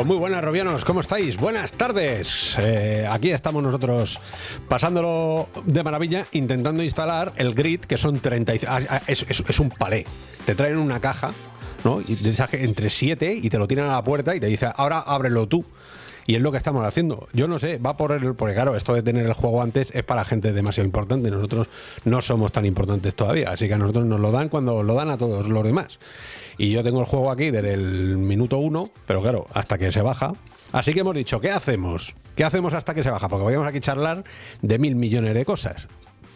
Pues muy buenas, Robianos, ¿cómo estáis? Buenas tardes. Eh, aquí estamos nosotros pasándolo de maravilla, intentando instalar el grid, que son 30. ah, ah, es, es- es un palé. Te traen una caja, ¿no? Y que- entre 7 y te lo tiran a la puerta y te dice, ahora ábrelo tú. Y es lo que estamos haciendo. Yo no sé, va por el. Porque claro, esto de tener el juego antes es para gente demasiado importante. Nosotros no somos tan importantes todavía. Así que a nosotros nos lo dan cuando lo dan a todos los demás. Y yo tengo el juego aquí desde el minuto uno, pero claro, hasta que se baja. Así que hemos dicho, ¿qué hacemos? ¿Qué hacemos hasta que se baja? Porque podríamos aquí charlar de mil millones de cosas.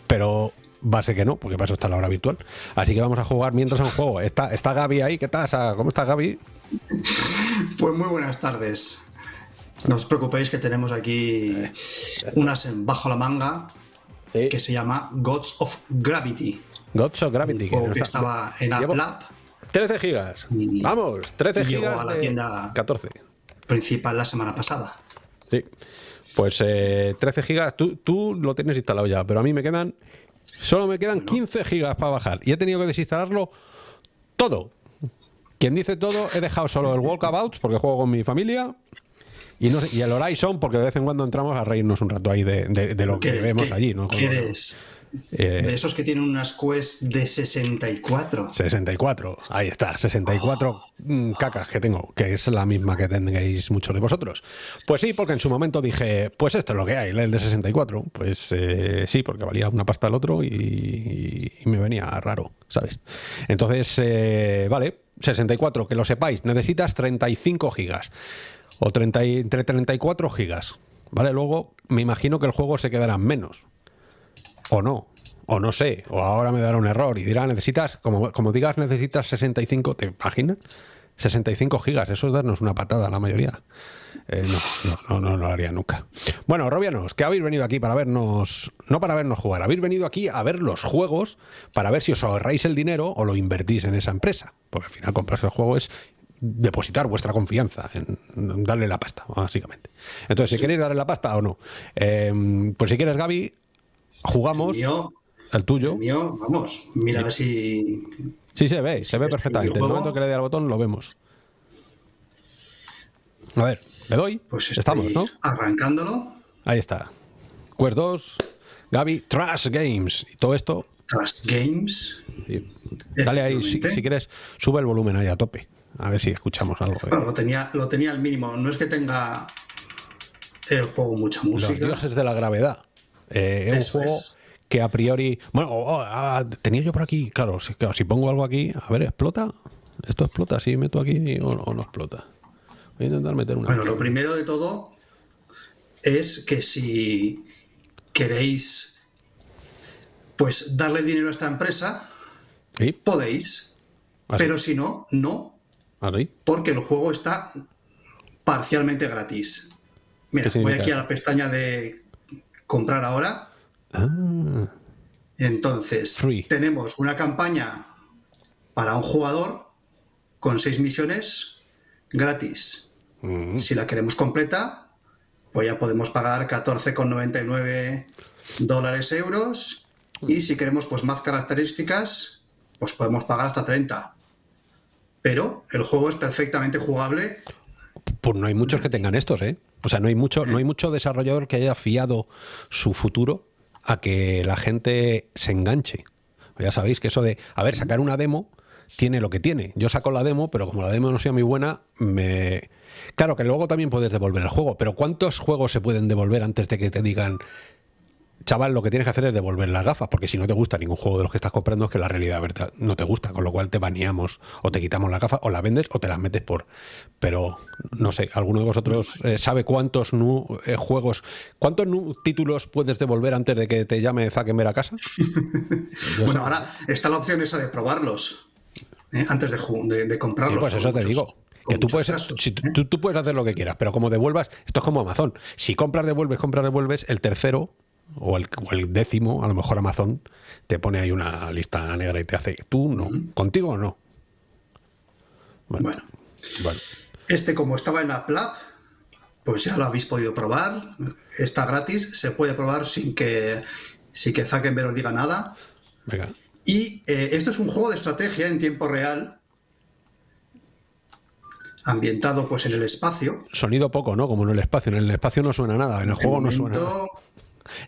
Pero va a ser que no, porque para eso está la hora virtual. Así que vamos a jugar mientras a un juego. Está, está Gaby ahí, ¿qué tal? ¿Cómo está Gaby? Pues muy buenas tardes. No os preocupéis que tenemos aquí unas en bajo la manga que se llama Gods of Gravity. Gods of Gravity. No que estaba en App Lab 13 gigas. Y- Vamos, 13 y llegó gigas. a la de tienda- 14. principal la semana pasada. Sí. Pues eh, 13 gigas. Tú, tú lo tienes instalado ya, pero a mí me quedan. Solo me quedan 15 gigas para bajar. Y he tenido que desinstalarlo todo. Quien dice todo, he dejado solo el Walkabout porque juego con mi familia. Y, no y el Horizon, porque de vez en cuando entramos a reírnos un rato ahí de, de- de lo que ¿Qué- vemos allí, ¿no? qué eres? Eh, De esos que tienen unas Quest de 64. 64, ahí está, 64 mm, cacas que tengo, que es la misma que tendréis muchos de vosotros. Pues sí, porque en su momento dije, pues esto es lo que hay, el de 64. Pues eh, sí, porque valía una pasta el otro y, y me venía raro, ¿sabes? Entonces, eh, vale, 64, que lo sepáis, necesitas 35 gigas o 30 y- entre 34 gigas, ¿vale? Luego me imagino que el juego se quedará en menos o no, o no sé, o ahora me dará un error y dirá, necesitas, como, como digas, necesitas 65, ¿te imaginas? 65 gigas, eso es darnos una patada a la mayoría. Eh, no, no, no, no lo haría nunca. Bueno, Robianos, que habéis venido aquí para vernos, no para vernos jugar, habéis venido aquí a ver los juegos para ver si os ahorráis el dinero o lo invertís en esa empresa. Porque al final comprarse el juego es depositar vuestra confianza en darle la pasta, básicamente. Entonces, si queréis darle la pasta o no. Eh, pues si quieres, Gaby, jugamos El mío, el tuyo. el mío, vamos, mira a ver si. Sí, se ve, se ve perfectamente. En el momento que le dé al botón lo vemos. A ver, le doy. Pues Estamos, ¿no? arrancándolo. Ahí está. Quest 2, Gaby, Trash Games. Y todo esto. Trust Games. dale ahí, si, quieres, sube el volumen ahí a tope. A ver si escuchamos algo. Bueno, lo tenía, lo tenía al mínimo. No es que tenga el juego mucha Los música. dioses de la gravedad. Eh, es Eso un juego es. que a priori. Bueno, oh, oh, ah, tenía yo por aquí. Claro si, claro, si pongo algo aquí. A ver, ¿explota? ¿Esto explota? Si meto aquí o, o no explota. Voy a intentar meter una. Bueno, lo primero de todo es que si queréis pues darle dinero a esta empresa, ¿Sí? podéis. ¿Así? Pero si no, no, ¿Así? porque el juego está parcialmente gratis. Mira, ¿Qué voy aquí a la pestaña de comprar ahora. Ah, Entonces, Free. tenemos una campaña para un jugador con seis misiones gratis. mm, Si la queremos completa, pues ya podemos pagar 14,99 dólares euros. Y si queremos pues más características, pues podemos pagar hasta 30. Pero el juego es perfectamente jugable. Pues no hay muchos que tengan estos, ¿eh? O sea, no hay mucho, no hay mucho desarrollador que haya fiado su futuro a que la gente se enganche. Ya sabéis que eso de, a ver, sacar una demo tiene lo que tiene. Yo saco la demo, pero como la demo no sea muy buena, me... Claro que luego también puedes devolver el juego, pero ¿cuántos juegos se pueden devolver antes de que te digan, chaval, lo que tienes que hacer es devolver las gafas? Porque si no te gusta ningún juego de los que estás comprando es que la realidad no te gusta, con lo cual te baneamos o te quitamos las gafas o la vendes o te las metes por... Pero no sé, ¿alguno de vosotros eh, sabe cuántos nu- eh, juegos, cuántos nu- títulos puedes devolver antes de que te llame Zuckerberg a casa? Bueno, sé. ahora está la opción esa de probarlos ¿eh? antes de, Sí, comprarlos. pues eso te digo. Que tú puedes, casos, si ¿eh? tú puedes hacer lo que quieras, pero como devuelvas, esto es como Amazon. Si compras, devuelves, compras, devuelves, el tercero o el, o décimo, a lo mejor Amazon te pone ahí una lista negra y te hace, tú no, contigo no. Bueno, Bueno, bueno. este como estaba en App Lab, pues ya lo habéis podido probar. Está gratis, se puede probar sin que, sin que Zuckerberg os diga nada. venga. Y eh, esto es un juego de estrategia en tiempo real. ambientado pues en el espacio. Sonido poco, ¿no? Como en el espacio. En el espacio no suena nada, en el juego no suena nada.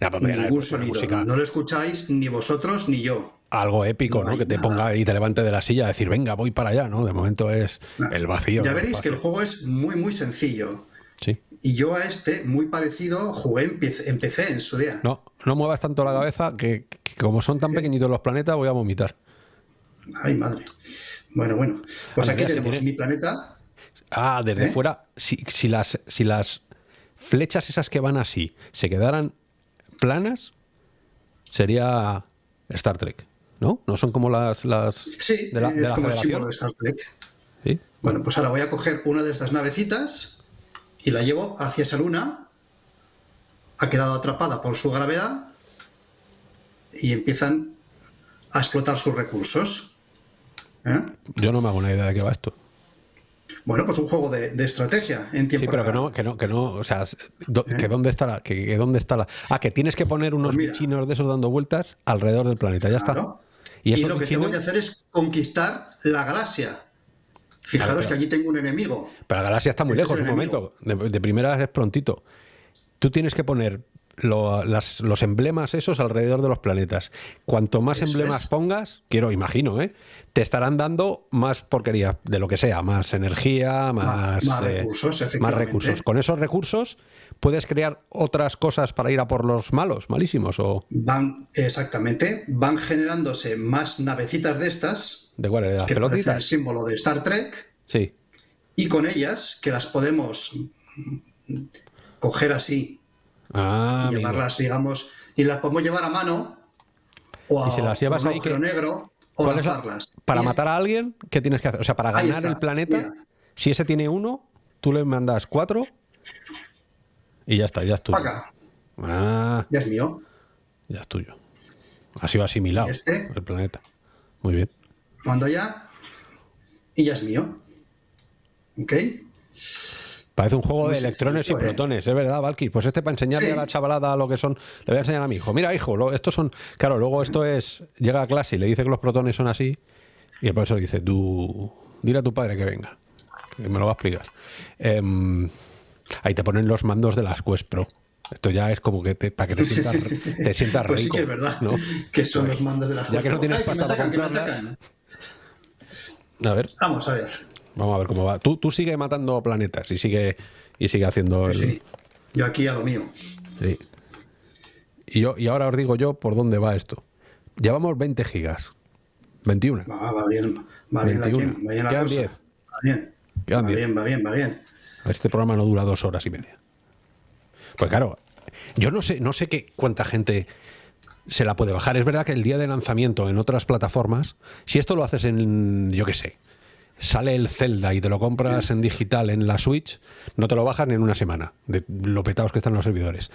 Ya, pues, ningún sonido. Música. No lo escucháis ni vosotros ni yo. Algo épico, ¿no? Que te ponga y te levante de la silla a decir, venga, voy para allá, ¿no? De momento es el vacío. Ya veréis que el juego es muy, muy sencillo. Sí. Y yo a este, muy parecido, jugué, empecé, en su día. No, no muevas tanto la cabeza que, como son tan pequeñitos los planetas, voy a vomitar. Ay, madre. Bueno, bueno. Pues aquí tenemos mi planeta. Ah, desde ¿Eh? fuera, si, si, las, si las flechas esas que van así se quedaran planas, sería Star Trek, ¿no? No son como las, las sí, de la, es como el símbolo de Star Trek. ¿Sí? Bueno, pues ahora voy a coger una de estas navecitas y la llevo hacia esa luna. Ha quedado atrapada por su gravedad y empiezan a explotar sus recursos. ¿Eh? Yo no me hago una idea de qué va esto. Bueno, pues un juego de, estrategia en tiempo Sí, pero que no, que no, que no, o sea, que ¿Eh? dónde está la, que, dónde está la. Ah, que tienes que poner unos pues de esos dando vueltas alrededor del planeta, ya está. Y, lo que tengo que hacer es conquistar la galaxia. Fijaros que allí tengo un enemigo. Pero la galaxia está muy este lejos, un momento. De, primera es prontito. Tú tienes que poner los emblemas esos alrededor de los planetas. Cuanto más emblemas pongas, quiero, imagino, ¿eh? te estarán dando más porquería, de lo que sea, más energía, más, más, eh, recursos, más recursos. Con esos recursos puedes crear otras cosas para ir a por los malos, malísimos. O... Van, exactamente, van generándose más navecitas de estas. ¿De cuál? ¿De las que el símbolo de Star Trek. Sí. Y con ellas, que las podemos coger así Ah, y llevarlas, digamos, y las podemos llevar a mano o a, ¿Y si las llevas un ahí que... negro o lanzarlas. Para matar a alguien, ¿qué tienes que hacer? O sea, para ganar el planeta, si ese tiene uno, tú le mandas cuatro y ya está, ya es tuyo. Acá. Ah, ya es mío. Ya es tuyo. Ha sido asimilado este, el planeta. Muy bien. Mando ya y ya es mío. ¿Ok? Parece un juego de electrones y protones, es verdad, Valky. Pues este para enseñarle a la chavalada lo que son, le voy a enseñar a mi hijo. Mira, hijo, estos son. Claro, luego esto es. Llega a clase y le dice que los protones son así. Y el profesor dice, tú. Dile a tu padre que venga. Que me lo va a explicar. Em, ahí te ponen los mandos de las Quest Pro. Esto ya es como que para que te sientas, te sientas rico. Pues sí que es verdad. Que son los mandos de las Quest Pro. Ya que no tienes pasta para comprarla. A ver. Vamos a ver. Vamos a ver cómo va. Tú, tú sigue matando planetas y sigue, y sigue haciendo... El... Sí, yo aquí a lo mío. Sí. Y, yo, y ahora os digo yo por dónde va esto. Llevamos 20 gigas. 21. Va, va bien, va bien la, va bien la Quedan 10. Va bien. Quedan va 10. bien, va bien, va bien. Este programa no dura dos horas y media. Pues claro, yo no sé, no sé qué cuánta gente se la puede bajar. Es verdad que el día de lanzamiento en otras plataformas, si esto lo haces en, yo qué sé, sale el Zelda y te lo compras en digital en la Switch, no te lo bajan en una semana, de lo petados que están los servidores.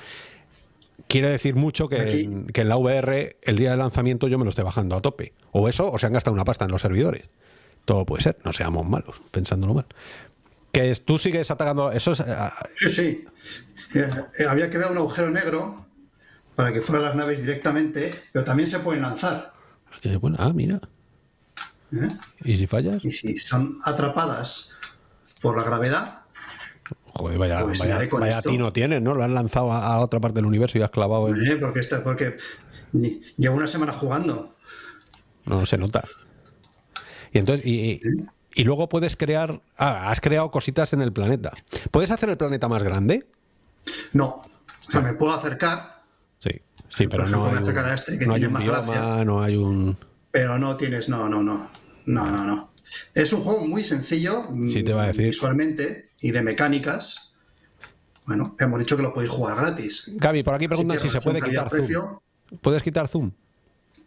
Quiere decir mucho que en, que en, la VR el día de lanzamiento yo me lo esté bajando a tope. O eso, o se han gastado una pasta en los servidores. Todo puede ser, no seamos malos, pensándolo mal. Que tú sigues atacando... Eso es, ah, sí, sí. Eh, eh, había quedado un agujero negro para que fueran las naves directamente, pero también se pueden lanzar. Bueno, ah, mira. ¿Eh? ¿Y si fallas? Y si son atrapadas por la gravedad. Joder, vaya, pues vaya, vaya tino tienes, ¿no? Lo han lanzado a, otra parte del universo y has clavado. Eh, porque, está, porque llevo una semana jugando. No, se nota. Y entonces. Y, ¿Eh? y luego puedes crear. Ah, has creado cositas en el planeta. ¿Puedes hacer el planeta más grande? No. O sea, me puedo acercar. Sí, sí, pero no. Hay un, a este que no tiene hay un más bioma, No hay un. Pero no tienes, no, no, no. No, no, no. Es un juego muy sencillo sí, te va a decir. visualmente y de mecánicas. Bueno, hemos dicho que lo podéis jugar gratis. Gaby, por aquí preguntan si, se puede quitar zoom. ¿Puedes quitar zoom?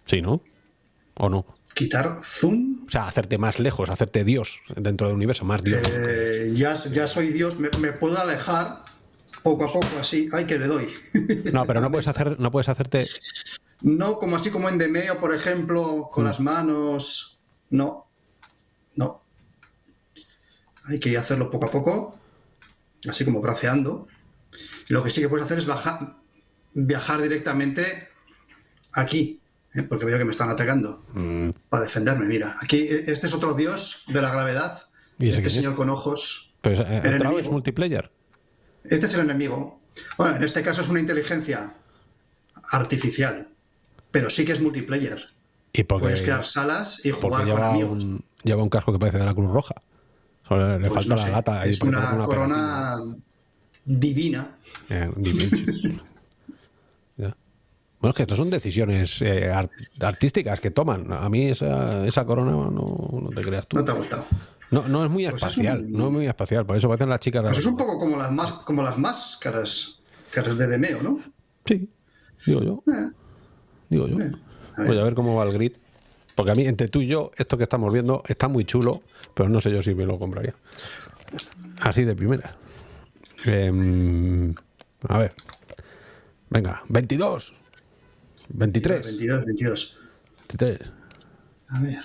Sí, ¿no? ¿O no? ¿Quitar zoom? O sea, hacerte más lejos, hacerte Dios dentro del universo, más Dios. Eh, ya, ya soy Dios, me, me, puedo alejar poco a poco así. Ay, que le doy. No, pero no puedes, hacer, no puedes hacerte no como así como en Demeo, por ejemplo, con mm. las manos. No. No. Hay que hacerlo poco a poco, así como braceando. lo que sí que puedes hacer es bajar, viajar directamente aquí, ¿eh? porque veo que me están atacando. Mm. Para defenderme, mira. Aquí, este es otro dios de la gravedad ¿Y Este quién es? señor con ojos. Eh, el ¿otra vez enemigo. multiplayer? Este es el enemigo. Bueno, en este caso es una inteligencia artificial, pero sí que es multiplayer. Y porque, Puedes crear salas y jugar con amigos. un, lleva un casco que parece de la Cruz Roja. Solo le Pues falta no la lata. ahí es una, corona divina. Eh. Ya. Bueno, es que estas son decisiones eh, art- artísticas que toman. A mí esa, esa corona no, no te creas tú. No te ha gustado. No, no es muy Pues es espacial, un- no es muy espacial. Por eso parecen las chicas de Pues la- es un poco como las, más, como las máscaras caras de Demeo, ¿no? Sí, digo yo. Eh, Digo yo. Voy a ver cómo va el grid. Porque a mí, entre tú y yo, esto que estamos viendo está muy chulo, pero no sé yo si me lo compraría. Así de primera. Em, a ver. Venga, 22. 23. 22, 22. 23. A ver.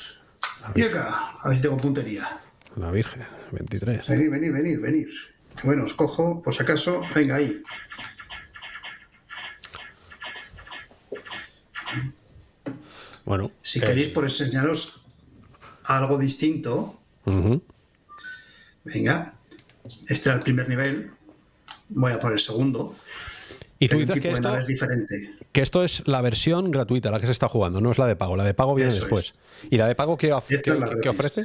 Y acá, a ver si tengo puntería. La Virgen, 23. Venid, venid, venid, venid. Bueno, os cojo, por si acaso. Venga, ahí. Bueno. Si eh, queréis, por enseñaros algo distinto, venga. Este era el primer nivel. Voy a por el segundo. Y tú dices que esto, naves diferente. que esto es la versión gratuita, la que se está jugando, no es la de pago. La de pago viene Eso después. ¿Y la de pago qué, qué- es qué ofrece?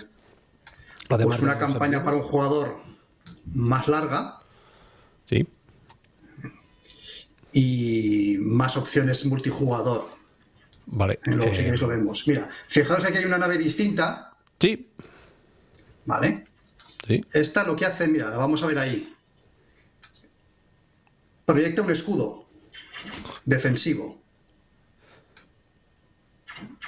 La de Pues una campaña para un jugador más larga Sí. y más opciones multijugador. Vale. Eh, Luego, si eh, queréis, lo vemos. Mira, fijaos aquí hay una nave distinta, sí, ¿vale? sí. Esta lo que hace, mira, la vamos a ver ahí. Proyecta un escudo defensivo.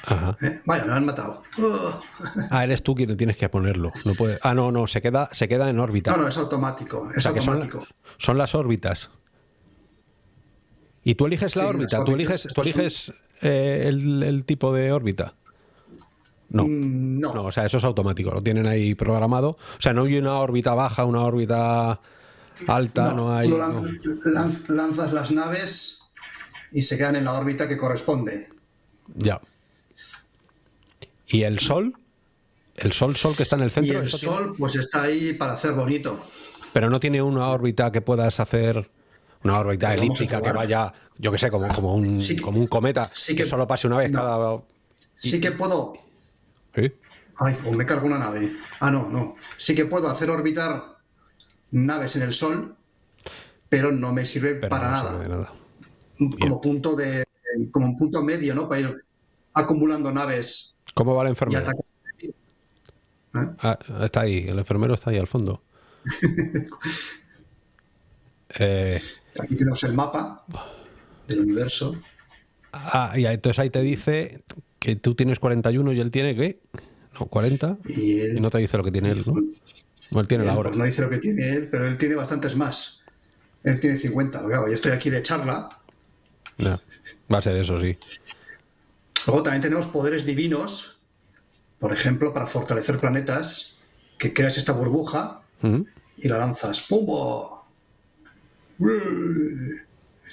Ajá. ¿eh? Vaya, me lo han matado. Ah, eres tú quien tienes que ponerlo. No puede... Ah, no, no, se queda, se queda en órbita. No, no, es automático. Es O sea, que son, automático. son las órbitas. Y tú eliges la Sí, órbita, tú eliges, tú son- eliges eh, el, el tipo de órbita. No. Mm, no. No, o sea, eso es automático, lo tienen ahí programado. O sea, no hay una órbita baja, una órbita alta, no, hay. tú lanzas las naves y se quedan en la órbita que corresponde. Ya. ¿Y el sol? El sol, sol que está en el Y centro, el eso tiene- sol, pues está ahí para hacer bonito. pero no tiene una órbita que puedas hacer, una órbita elíptica que vaya, yo que sé, como, como, un, Sí como un cometa, sí que, que- solo pase una vez no. cada. Sí que puedo. ¿Sí? Ay, o me cargo una nave. Ah, no, no. Sí que puedo hacer orbitar naves en el sol, pero no me sirve Pero para no nada. sirve nada. Como punto de. como un punto medio, ¿no? Para ir acumulando naves ¿Cómo va la enfermera? ¿Eh? Ah, está ahí, el enfermero está ahí al fondo. Eh, Aquí tenemos el mapa del universo. ah, y entonces ahí te dice que tú tienes 41 y él tiene ¿qué? No, 40. Y él, Y no te dice lo que tiene él, ¿no? No, él tiene la él, hora. pues no dice lo que tiene él, pero él tiene bastantes más. Él tiene 50. Claro, yo estoy aquí de charla. Ya, Va a ser eso, sí. Luego también tenemos poderes divinos, por ejemplo, para fortalecer planetas, que creas esta burbuja y la lanzas. ¡Pumbo!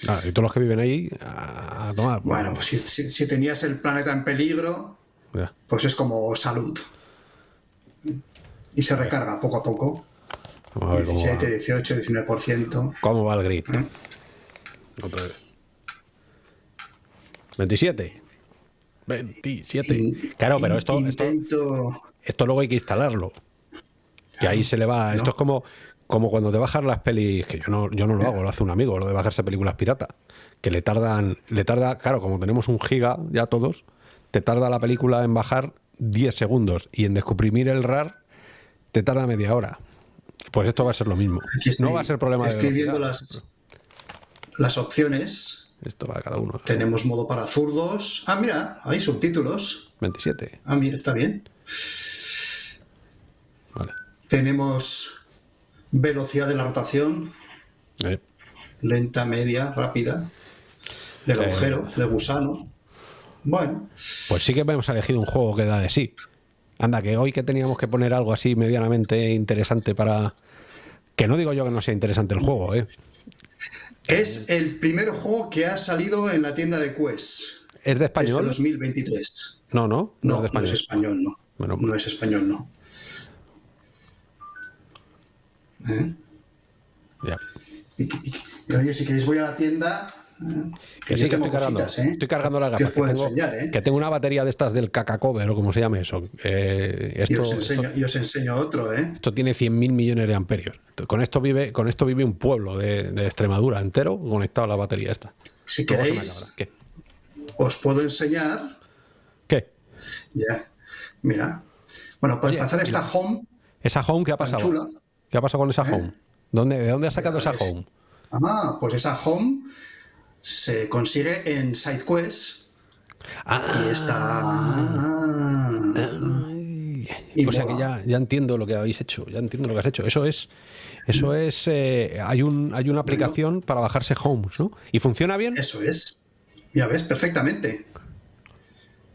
Ah, y todos los que viven ahí a, a tomar. Bueno, pues si, si- si tenías el planeta en peligro, Ya. pues es como salud. Y se recarga poco a poco. Vamos a ver cómo 17, va, 18, 19%. cómo va el grid. ¿eh? Otra vez. 27. 27. Claro, pero esto, esto, Intento... esto luego hay que instalarlo. Que ahí se le va. Esto es como, como cuando te bajas las pelis, que yo no, yo no lo hago, lo hace un amigo, lo de bajarse películas pirata. Que le tardan, le tarda, claro, como tenemos un giga ya todos, te tarda la película en bajar 10 segundos y en descomprimir el RAR te tarda media hora. Pues esto va a ser lo mismo. Estoy- no va a ser problema de Estoy viendo las, las opciones. Esto va a cada uno. Tenemos modo para zurdos. Ah, mira, hay subtítulos. 27. Ah, mira, está bien. Vale. Tenemos velocidad de la rotación, Eh, lenta, media, rápida, del Eh. agujero, del gusano. Bueno, Pues sí que hemos elegido un juego que da de sí. Anda, que hoy que teníamos que poner algo así medianamente interesante para... Que no digo yo que no sea interesante el juego, ¿eh? es el primer juego que ha salido en la tienda de Quest ¿Es de este español? 2023. No, no, no, No, es de no español. es español, no. Bueno, No es español, no. ¿Eh? Ya. Si queréis voy a la tienda. ¿eh? Que sí, que estoy cargando. cositas, ¿eh? Estoy cargando las Que gafas. que, tengo, enseñar, ¿eh? que tengo una batería de estas del cacacover o como se llame eso. Eh, Y esto, os, enseño, esto, y os enseño otro, ¿eh? esto tiene 100.000 millones de amperios. Con esto vive, con esto vive un pueblo de, de Extremadura entero conectado a la batería esta. Si queréis. ¿Qué? os puedo enseñar. ¿Qué? Ya, mira. Bueno, para Oye, empezar esta mira. home. ¿Esa home qué ha pasado? chula. ¿Qué ha pasado con esa ¿Eh? home? ¿Dónde, ¿De dónde has sacado esa es- home? Ah, pues esa home se consigue en SideQuest Ah, y está. Y o sea que ya, ya entiendo lo que habéis hecho, ya entiendo lo que has hecho. Eso es, eso es, eh, hay un, hay una aplicación para bajarse Homes, ¿no? ¿Y funciona bien? Eso es. Ya ves, perfectamente.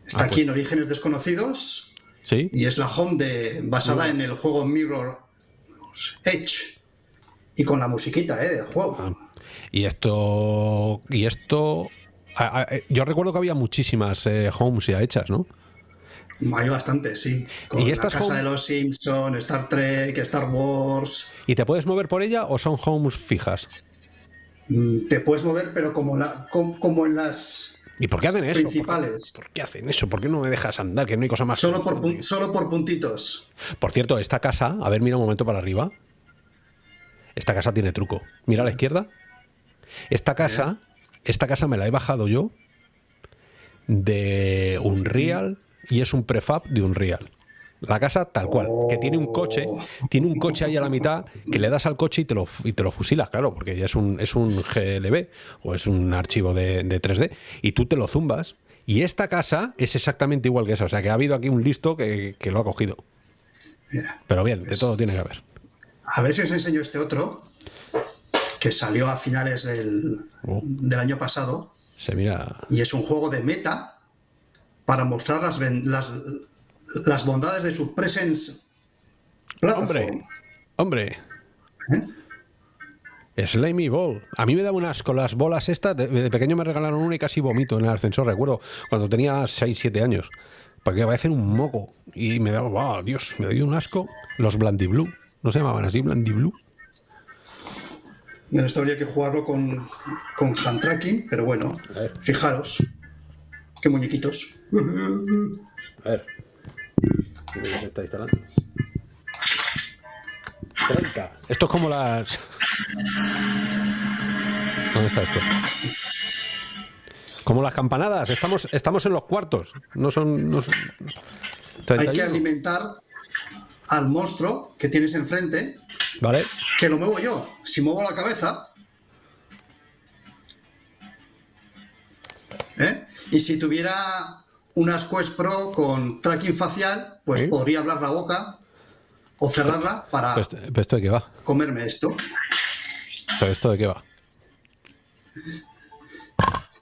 Está Ah, aquí pues. en Orígenes Desconocidos Sí. y es la home de, basada en el juego Mirror Edge. Y con la musiquita, ¿eh? Del juego. Ah, Y esto, y esto, a- a- eh, yo recuerdo que había muchísimas eh, Homes ya hechas, ¿no? Hay bastante, sí. Con ¿Y la estas Casa home- de los Simpson, Star Trek, Star Wars. ¿Y te puedes mover por ella o son Homes fijas? Mm, Te puedes mover, pero como, la, com- como en las. ¿Y por qué hacen eso? ¿Por qué- Principales. ¿Por qué hacen eso? ¿Por qué no me dejas andar? Que no hay cosa más. Solo por, solo por puntitos. Por cierto, esta casa, a ver, mira un momento para arriba. Esta casa tiene truco. Mira a la izquierda. Esta casa, esta casa me la he bajado yo de Unreal y es un prefab de Unreal. La casa tal cual, que tiene un coche, tiene un coche ahí a la mitad que le das al coche y te lo, y te lo fusilas, claro, porque ya es un, es un GLB o es un archivo de, de 3D y tú te lo zumbas. Y esta casa es exactamente igual que esa, o sea que ha habido aquí un listo que, que lo ha cogido. Mira. Pero bien, de todo tiene que haber. A ver si os enseño este otro, que salió a finales del, Oh. del año pasado, Se mira. y es un juego de meta para mostrar las, las, las bondades de su Presence Platform. Hombre, hombre. ¿Eh? Slimy Ball. A mí me da un asco las bolas estas. De, de pequeño me regalaron una y casi vomito en el ascensor, recuerdo, cuando tenía 6, 7 años. Porque parecen un moco. Y me daba, wow, Dios, me dio un asco. Los Blandiblue. ¿No se llamaban así, Blandiblue? Bueno, esto habría que jugarlo con, con hand tracking, pero bueno, fijaros. Qué muñequitos. A ver. Se está instalando. 30. Esto es como las. ¿Dónde está esto? Como las campanadas. Estamos, estamos en los cuartos. No son. No son- Hay que 31. alimentar al monstruo que tienes enfrente, Vale. que lo muevo yo. Si muevo la cabeza. ¿eh? Y si tuviera unas Quest Pro con tracking facial, pues Sí. podría abrir la boca o cerrarla para pero ¿Esto de qué va? comerme esto. ¿Pero esto de qué va?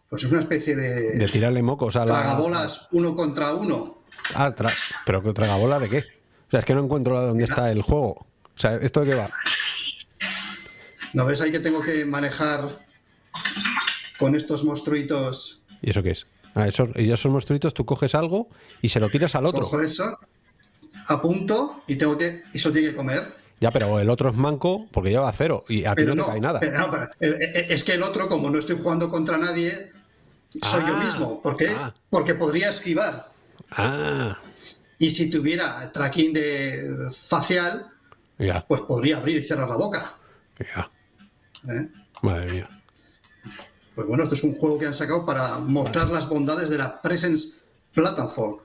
Pues es una especie de, De tirarle mocos a la. tragabolas uno contra uno. Ah, tra- ¿Pero que tragabola de qué? O sea, es que no encuentro dónde está el juego. O sea, ¿esto de qué va? ¿No ves ahí que tengo que manejar con estos monstruitos? ¿Y eso qué es? Ah, esos, esos monstruitos, tú coges algo y se lo tiras al otro. Cojo eso, apunto y tengo que y eso tiene que comer. Ya, pero el otro es manco porque lleva cero y a ti no, no, te cae nada. pero pero, eh, eh, es que el otro, como no estoy jugando contra nadie, soy yo Ah, mismo. ¿Por qué? ah. Porque podría esquivar. Ah, Y si tuviera tracking de facial, ya, pues podría abrir y cerrar la boca. ya. ¿eh? Madre mía. Pues bueno, esto es un juego que han sacado para mostrar las bondades de la Presence Platform.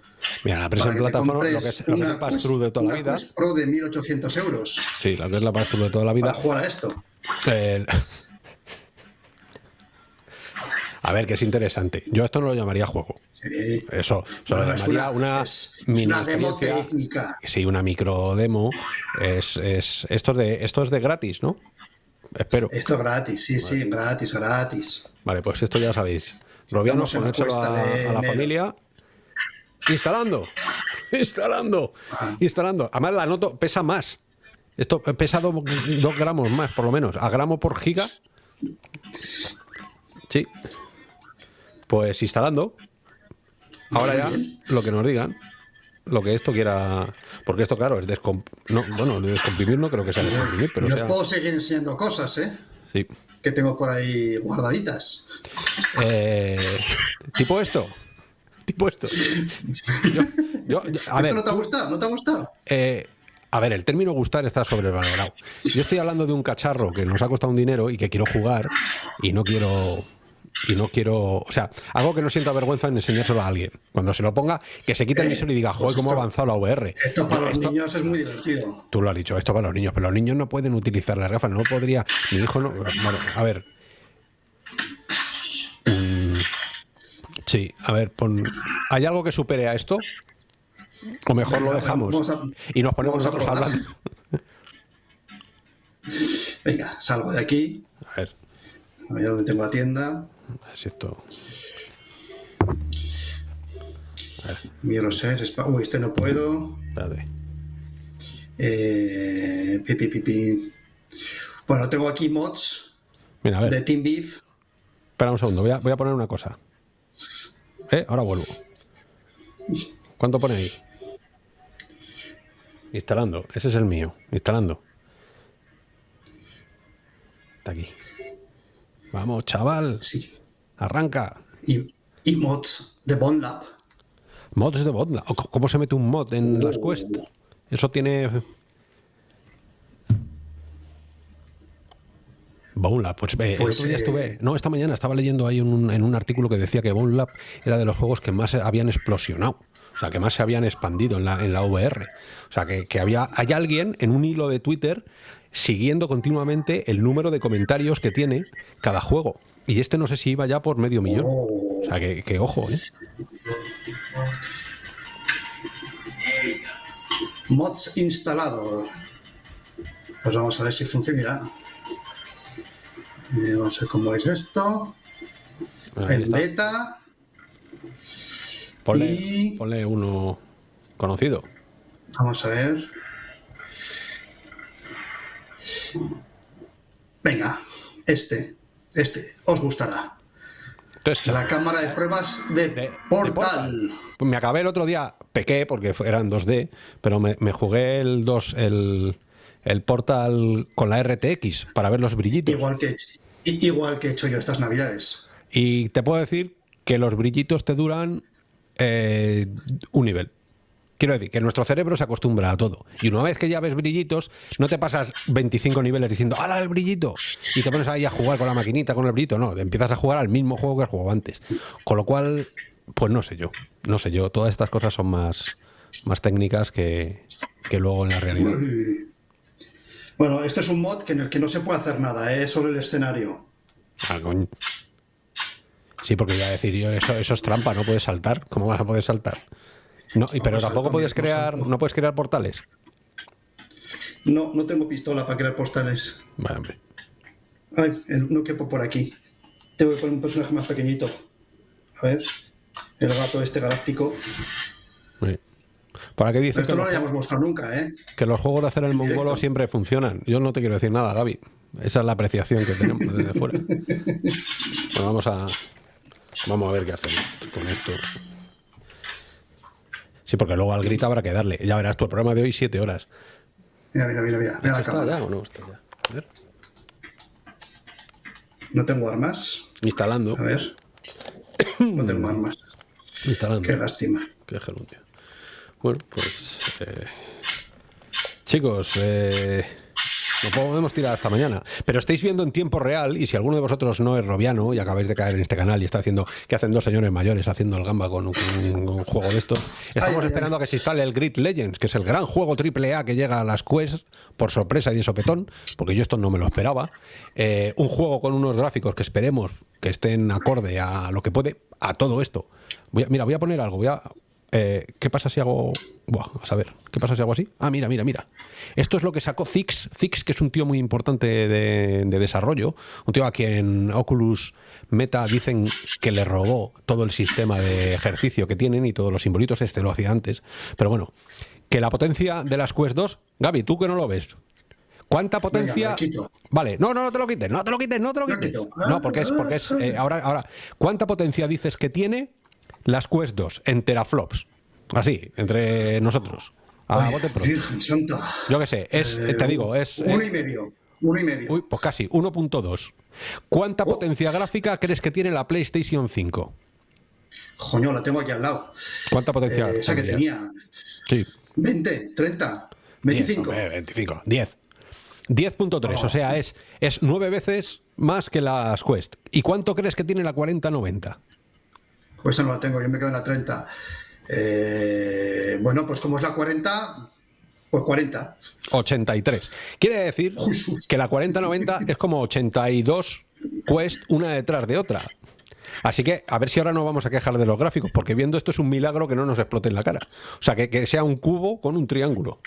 Mira, la Para presa en que te plataforma, lo que es, lo que es pass through de toda la vida. Quest Pro de 1800 euros Sí, lo que es la pass through de toda la vida. para jugar a esto. El- A ver, que es interesante. Yo esto no lo llamaría juego. Sí. Eso, se lo Bueno, es llamaría una, es- es mini una demo técnica. Sí, una micro demo. Es, es, esto, es de, esto es de gratis, ¿no? Espero. Esto es gratis, sí, sí, gratis, gratis. Vale, pues esto ya sabéis. Robiano, Estamos en la ponérselo a, de a la familia. Instalando. Instalando. Ah. Instalando. Además, la noto pesa más. Esto pesa do- dos gramos más, por lo menos. A gramo por giga. Sí. Pues instalando. Ahora ya, lo que nos digan. Lo que esto quiera. Porque esto, claro, es descomp... no, bueno, descomprimir no creo que sea descomprimir, pero. Yo sea... os puedo seguir enseñando cosas, ¿eh? Sí. Que tengo por ahí guardaditas. Eh, ¿Tipo esto? ¿Tipo esto? Yo, yo, a ¿Esto ver, no te ha gustado? ¿No te ha gustado? Eh, a ver, el término gustar está sobrevalorado. Yo estoy hablando de un cacharro que nos ha costado un dinero y que quiero jugar y no quiero. Y no quiero. O sea, algo que no sienta vergüenza en enseñárselo a alguien. Cuando se lo ponga, que se quite el visor y diga, joder, pues cómo ha avanzado la VR. Esto para los esto- niños es muy divertido. Tú lo has dicho, esto para los niños, pero los niños no pueden utilizar las gafas, no podría. Mi hijo no. Bueno, a ver. Mm, sí, a ver, pon. ¿Hay algo que supere a esto? O mejor Venga, lo dejamos a- y nos ponemos nosotros hablando. Venga, salgo de aquí. A ver, A ver dónde tengo la tienda. A ver si esto. Miro series, spa- Uy, este no puedo. Espérate. Eh, pi, pi, pi, pi. Bueno, tengo aquí mods Mira, a ver, de Team Beef. espera un segundo, voy a, voy a poner una cosa. ¿Eh? Ahora vuelvo. ¿Cuánto pone ahí? Instalando, ese es el mío. Instalando. Está aquí. Vamos, chaval, Sí. Arranca. Y, y mods de Bond Lab. Mods de c- ¿Cómo se mete un mod en las Quest? Eso tiene. Bone Lab, pues, eh, el Pues, otro día eh, estuve. No, esta mañana estaba leyendo ahí un- en un artículo que decía que Bone Lab era de los juegos que más habían explosionado. O sea, que más se habían expandido en la, en la VR. O sea, que, que había. Hay alguien en un hilo de Twitter siguiendo continuamente el número de comentarios que tiene cada juego. Y este no sé si iba ya por medio millón. Oh. O sea, que, que ojo, ¿eh? Mods instalado. Pues vamos a ver si funcionará. Eh, vamos a ver cómo es esto. Ahí En está. beta. Ponle, Y- ponle uno conocido. Vamos a ver. Venga, este. Este. Os gustará. Entonces, La cámara de pruebas de, de- de Portal. Pues me acabé el otro día, pequé porque eran 2D, pero me, me jugué el 2, el, el Portal con la RTX para ver los brillitos. Igual que, igual que he hecho yo estas navidades. Y te puedo decir que los brillitos te duran eh, un nivel. Quiero decir que nuestro cerebro se acostumbra a todo. Y una vez que ya ves brillitos, no te pasas 25 niveles diciendo ¡Hala el brillito! Y te pones ahí a jugar con la maquinita, con el brillito. No, te empiezas a jugar al mismo juego que has jugado antes. Con lo cual, pues no sé yo. No sé yo. Todas estas cosas son más, más técnicas que, que luego en la realidad. Bueno, esto es un mod que en el que no se puede hacer nada, ¿eh? solo el escenario. Ah, coño. Sí, porque iba a decir yo, eso, eso es trampa, no puedes saltar. ¿Cómo vas a poder saltar? No, y, pero tampoco puedes crear, no puedes crear portales. No, no tengo pistola para crear postales. Vale, hombre. Ay, no quepo por aquí. Tengo que poner un personaje más pequeñito. A ver. El gato este galáctico. Sí. Por aquí dice que Esto no los, lo hayamos mostrado nunca, ¿eh? que los juegos de hacer el mongolo Directo. siempre funcionan. Yo no te quiero decir nada, Gaby. Esa es la apreciación que tenemos desde fuera. Bueno, vamos a vamos a ver qué hacemos con esto. Sí, porque luego al grito habrá que darle. Ya verás el programa de hoy, siete horas. Mira, mira, mira, mira. Mira la ¿Está ya o no? Está ya. A ver. No tengo armas. Instalando. A ver. No tengo armas. Instalando. Qué lástima. Qué gerundio. Bueno, pues. eh, chicos, eh, no podemos tirar hasta mañana. Pero estáis viendo en tiempo real, y si alguno de vosotros no es robiano y acabáis de caer en este canal y está haciendo. ¿Qué hacen dos señores mayores haciendo el gamba con un, con un juego de estos? Estamos Ay, ay, esperando a que se instale el Grid Legends, que es el gran juego AAA que llega a las Quest por sorpresa y de sopetón, porque yo esto no me lo esperaba. Eh, un juego con unos gráficos que esperemos que estén acorde a lo que puede, a todo esto. Voy a- mira, voy a poner algo, voy a. eh, ¿Qué pasa si hago.? Buah, a saber, ¿qué pasa si hago así? Ah, mira, mira, mira. Esto es lo que sacó Zix. Zix, que es un tío muy importante de, de desarrollo. Un tío a quien Oculus Meta dicen que le robó todo el sistema de ejercicio que tienen y todos los simbolitos. Este lo hacía antes. Pero bueno, que la potencia de las Quest 2. Gaby, tú que no lo ves. ¿Cuánta potencia? Vale, no, no, no te lo quites, no te lo quites, no te lo quites. No, porque es, porque es eh, ahora, ahora, ¿cuánta potencia dices que tiene las Quest 2 en teraflops? Así, entre nosotros. A Ay, bote pronto. Virgen Santa. Yo qué sé, es, Eh, te digo, es... Uno eh, y medio. Uno y medio. uy, pues casi, 1.2. ¿Cuánta Oh. potencia gráfica crees que tiene la PlayStation 5? Joño, la tengo aquí al lado. ¿Cuánta potencia? Eh, esa que tenía. Sí. 20, 30, 10, 25. hombre, 25. 10. 10.3, Oh. o sea, es, es nueve veces más que las Quest. ¿Y cuánto crees que tiene la 4090? Pues esa no la tengo, yo me quedo en la 30. Eh, bueno, pues como es la 40, pues 40. 83. Quiere decir Jesús. que la 4090 es como 82 Quest una detrás de otra. Así que a ver si ahora no vamos a quejar de los gráficos, porque viendo esto es un milagro que no nos explote en la cara. O sea, que, que sea un cubo con un triángulo.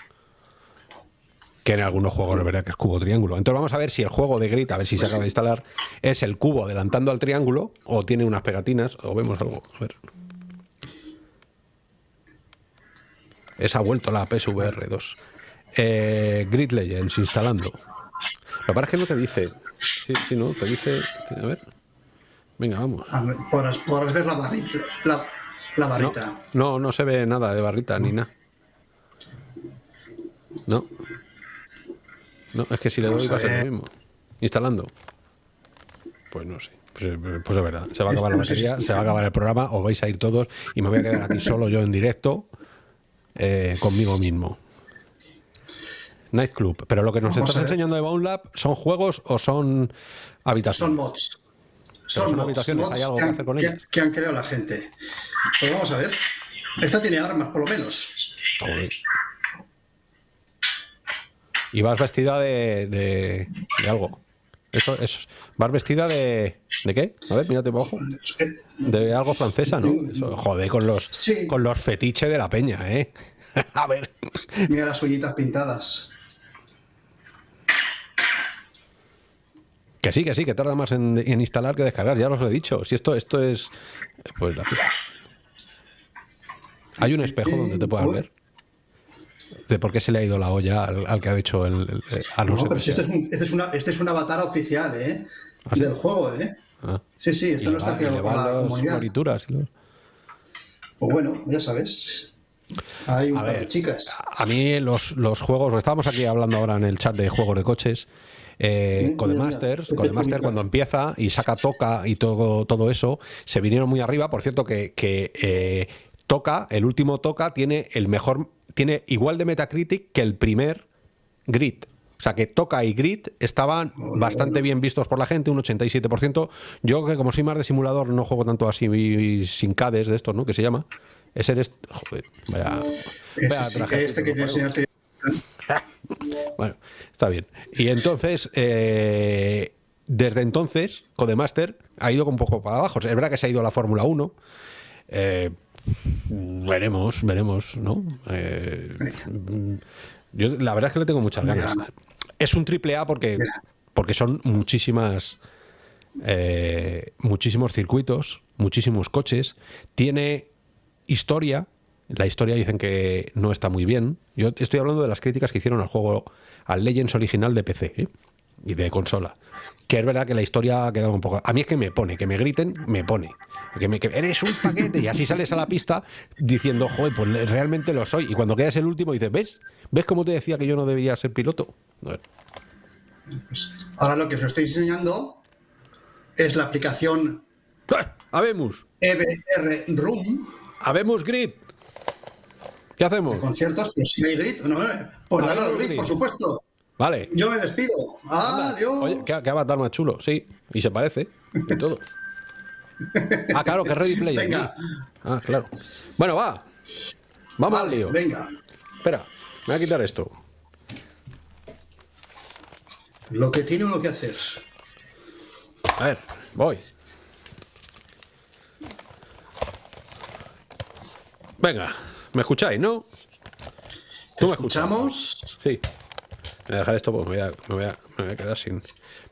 Que en algunos juegos es verdad que es cubo triángulo. Entonces vamos a ver si el juego de Grit, a ver si se acaba de instalar, es el cubo adelantando al triángulo o tiene unas pegatinas o vemos algo. A ver. Esa ha vuelto la PSVR 2. Eh, Grid Legends instalando. Lo que pasa es que no te dice. Sí, sí, no, te dice. A ver. Venga, vamos. A ver, Podrás, podrás ver la barrita. La, la No, barrita. no, no se ve nada de barrita ni nada. No. No, es que si le doy va a ser lo mismo. Instalando. Pues no sé. Pues, pues es verdad. Se va a acabar la batería, se va a acabar el programa, o vais a ir todos y me voy a quedar aquí solo yo en directo eh, conmigo mismo. Nightclub. Pero lo que nos Vamos estás enseñando de Bound Lab, ¿son juegos o son habitaciones? Son mods. son Son mods, habitaciones, mods ¿hay algo que, que han, hacer con ellas? que han creado la gente. Pues vamos a ver. Esta tiene armas, por lo menos. Joder. Y vas vestida de, de, de algo. Eso es. Vas vestida de. ¿De qué? A ver, mírate para abajo. De algo francesa, ¿no? Eso, joder, con los, Sí. con los fetiches de la peña, ¿eh? A ver. Mira las uñitas pintadas. Que sí, que sí, que tarda más en, en instalar que descargar, ya os lo he dicho. Si esto, esto es. Pues la Hay un espejo donde te puedas ver. De por qué se le ha ido la olla al, al que ha hecho el. el- el- a no pero si este sea- es, un, este, es una, este es un avatar oficial, ¿eh? ¿Ah, sí? Del juego, ¿eh? Ah. Sí, sí, Y esto le no está y creado por la comunidad. y los- Pues bueno, ya sabes. Hay un A par ver, de chicas. A mí los, los juegos, estábamos aquí hablando ahora en el chat de juegos de coches, eh, Mm, mira, Codemasters mira. cuando empieza y saca Toca y todo, todo eso, se vinieron muy arriba. Por cierto, que, que eh, Toca, el último Toca, tiene el mejor, tiene igual de Metacritic que el primer Grit. O sea que Toca y Grit estaban bastante bien vistos por la gente, un 87%. Yo que como soy más de simulador no juego tanto así sin CADES de estos, ¿no? Que se llama. Ese eres... Joder, vaya... Vaya sí, trajecito, este que quiero enseñarte. Bueno, está bien. Y entonces, eh, desde entonces, Codemaster ha ido un poco para abajo. Es verdad que se ha ido a la Fórmula 1. Eh, veremos, veremos, ¿no? Eh, yo la verdad es que le tengo muchas ganas. Es un triple A porque, porque son muchísimas. eh, muchísimos circuitos, muchísimos coches. Tiene historia. La historia dicen que no está muy bien. Yo estoy hablando de las críticas que hicieron al juego, al Legends original de PC ¿eh? y de consola. Que es verdad que la historia ha quedado un poco. A mí es que me pone, que me griten, me pone. Que, me, que eres un paquete y así sales a la pista diciendo, joder, pues realmente lo soy. Y cuando quedas el último dices, ¿ves? ¿Ves cómo te decía que yo no debería ser piloto? Ver. Ahora lo que os estoy enseñando es la aplicación ¡Ah! Habemos, EBR Room habemos grid. ¿Qué hacemos? de conciertos, pero si hay grit, no, eh, pues grit. por supuesto. Vale. Yo me despido. Adiós. Oye, ¿qué, qué avatar más chulo, sí. Y se parece. Y todo. Ah, claro, que es Ready Player. Venga. Ah, claro. Bueno, va. Vamos al lío. venga. Espera, me voy a quitar esto. Lo que tiene uno que hacer. A ver, voy. Venga, ¿me escucháis, no? Te ¿Tú me escuchas? escuchamos. Sí. Voy a dejar esto porque me voy a, me voy a- me voy a quedar sin.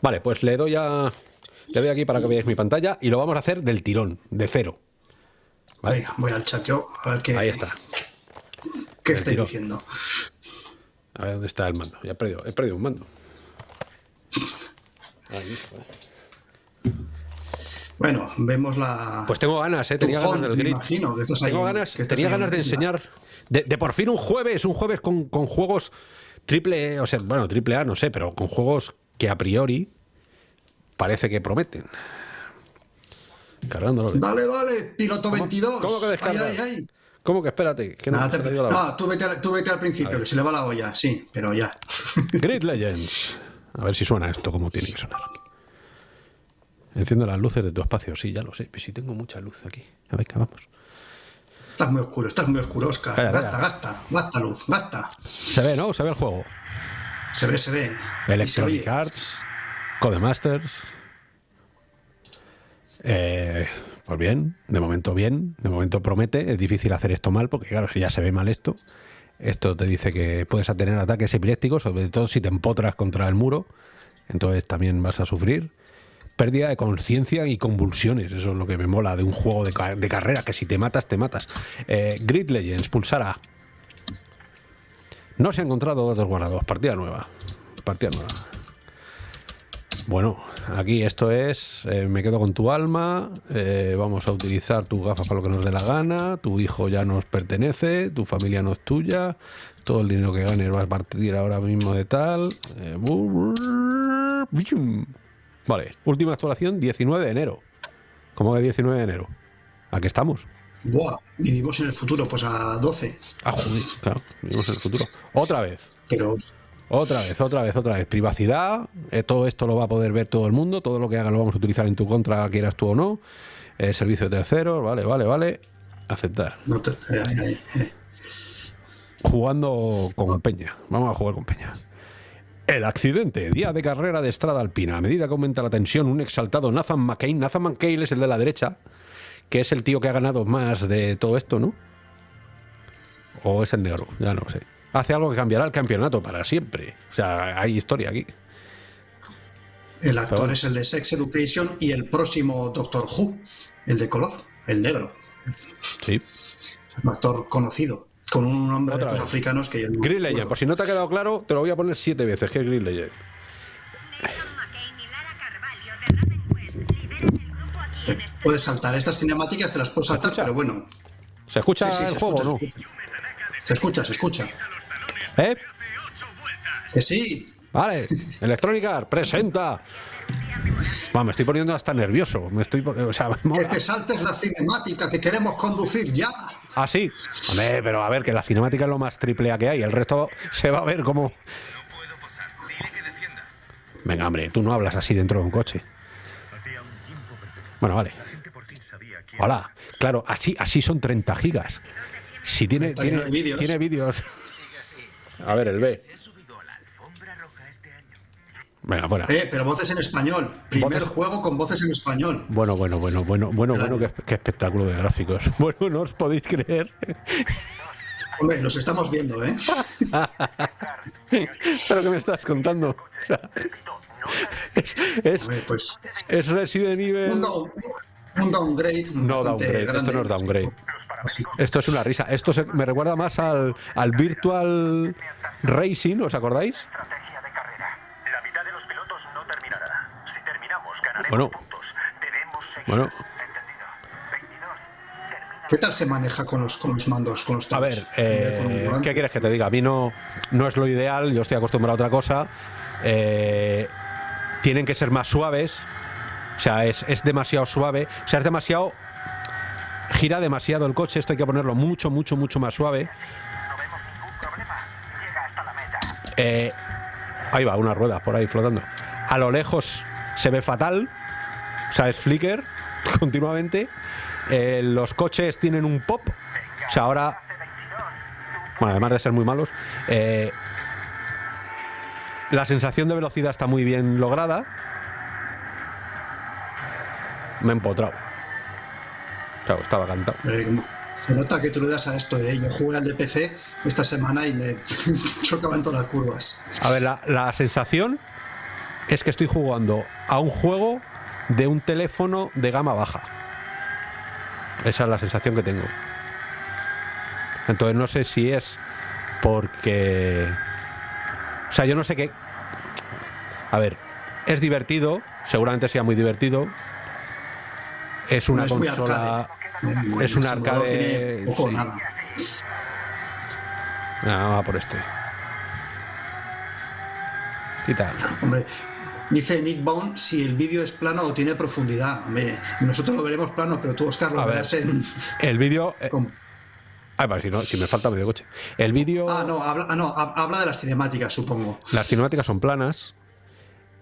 Vale, pues le doy a. Le doy aquí para que veáis mi pantalla y lo vamos a hacer del tirón, de cero. Vale. Venga, voy al chat yo a ver qué, Ahí está. qué estáis diciendo. A ver dónde está el mando. Ya he perdido, he perdido un mando. Ahí. Bueno, vemos la. Pues tengo ganas, ¿eh? Tenía ganas del me imagino que estás ahí- Tengo ganas, que tenía ganas de enseñar. De, de por fin un jueves, un jueves con, con juegos triple, o sea, bueno, triple A, no sé, pero con juegos que a priori parece que prometen. Cargándolo. Dale, dale, piloto 22. cómo que descargas? ay, ay. ¿Cómo que espérate? Que no, Nada, te- la no, tú vete, al, tú vete al principio, que se le va la olla, sí, pero ya. Grid Legends. A ver si suena esto como tiene que sonar. Enciendo las luces de tu espacio, sí, ya lo sé. Pero si tengo mucha luz aquí. A ver, que vamos. Estás muy oscuro, estás muy oscuro, Oscar. Calla, gasta, calla. gasta, gasta luz, gasta. Se ve, ¿no? Se ve el juego. Se ve, se ve. Se Electronic. Arts, Codemasters. Eh, pues bien, de momento bien, de momento promete. Es difícil hacer esto mal porque, claro, si ya se ve mal esto, esto te dice que puedes tener ataques epilépticos, sobre todo si te empotras contra el muro, entonces también vas a sufrir. Pérdida de conciencia y convulsiones, eso es lo que me mola de un juego de, de carrera, que si te matas, te matas. Eh, Grid Legends, pulsar A. No se ha encontrado datos guardados, partida nueva. Partida nueva. Bueno, aquí esto es, eh, me quedo con tu alma, eh, vamos a utilizar tus gafas para lo que nos dé la gana, tu hijo ya nos pertenece, tu familia no es tuya, todo el dinero que ganes vas a partir ahora mismo de tal. eh, Vale, última actualización 19 de enero. ¿Cómo que 19 de enero? Aquí estamos. Buah, vivimos en el futuro, pues a 12. Ah, joder, claro, vivimos en el futuro. Otra vez. Pero Otra vez, otra vez, otra vez. Privacidad, eh, todo esto lo va a poder ver todo el mundo, todo lo que haga lo vamos a utilizar en tu contra, quieras tú o no. Eh, servicio de terceros, vale, vale, vale. Aceptar. no te- eh. Jugando con Peña. Vamos a jugar con Peña. El accidente, día de carrera de Estrada Alpina. A medida que aumenta la tensión, un exaltado Nathan McCain. Nathan McCain es el de la derecha, que es el tío que ha ganado más de todo esto, ¿no? O es el negro, ya no lo sé. Hace algo que cambiará el campeonato para siempre. O sea, hay historia aquí. El actor es el de Sex Education y el próximo Doctor Who, el de color, el negro. Sí. Es un actor conocido, con un nombre de Otra estos vez. africanos que yo no Green. Legend, por si no te ha quedado claro, te lo voy a poner siete veces, que es Green Legend. Puedes saltar estas cinemáticas, te las puedes saltar, escucha? pero bueno. ¿Se escucha Sí, sí, el se juego escucha, o no? se escucha. Se escucha. ¿Eh? Que sí, Vale, Electronic Arts, presenta. Va, me estoy poniendo hasta nervioso. Me estoy, o sea, me que te saltes la cinemática, que queremos conducir ya. Ah, sí. Hombre, pero a ver, que la cinemática es lo más triple A que hay. El resto se va a ver como. Venga, hombre, tú no hablas así dentro de un coche. Bueno, vale. Hola. Claro, así, así son 30 gigas. Si tiene, tiene, tiene vídeos. A ver, el B. Venga, fuera. Eh, pero voces en español. Primer Voces- juego con voces en español. Bueno, bueno, bueno, bueno, bueno, bueno, qué, qué espectáculo de gráficos. Bueno, no os podéis creer. Hombre, los estamos viendo, ¿eh? ¿Pero qué me estás contando? O sea, es, es, Hombre, pues es Resident Evil. un, down- un downgrade. No downgrade, esto no es downgrade. Esto es una risa. Esto se- me recuerda más al, al Virtual Racing, ¿os acordáis? Estrategia de carrera. La mitad de los pilotos no terminará. Si terminamos, ganaremos Bueno. Bueno. Entendido. 22. Termina. ¿Qué tal se maneja con los, con los mandos, con los A ver, tabs? Eh. ¿qué quieres que te diga? A mí no, no es lo ideal, yo estoy acostumbrado a otra cosa. Eh, tienen que ser más suaves. O sea, es, es demasiado suave. O sea, es demasiado. Gira demasiado el coche. Esto hay que ponerlo mucho, mucho, mucho más suave. Eh, ahí va, unas ruedas por ahí flotando. A lo lejos se ve fatal. O sea, es flicker continuamente. Eh, los coches tienen un pop. O sea, ahora. Bueno, además de ser muy malos. eh, la sensación de velocidad está muy bien lograda. Me he empotrado. Claro, estaba cantado. Eh, se nota que tú le das a esto, ¿eh? Yo jugué al de PC esta semana y me chocaba en todas las curvas. A ver, la, la sensación es que estoy jugando a un juego de un teléfono de gama baja. Esa es la sensación que tengo. Entonces no sé si es porque... O sea, yo no sé qué... A ver, es divertido, seguramente sea muy divertido, Es una No es muy consola. Es un arcade. poco sí. nada. Ah, vamos a por este. Quita. Hombre, dice Nick Bond si el vídeo es plano o tiene profundidad. Nosotros lo veremos plano, pero tú, Oscar, lo A ver. verás en. El vídeo. eh, Ah, vale, si no, si me falta medio coche. El vídeo. Ah, no, habla, ah, no, hab- habla de las cinemáticas, supongo. Las cinemáticas son planas.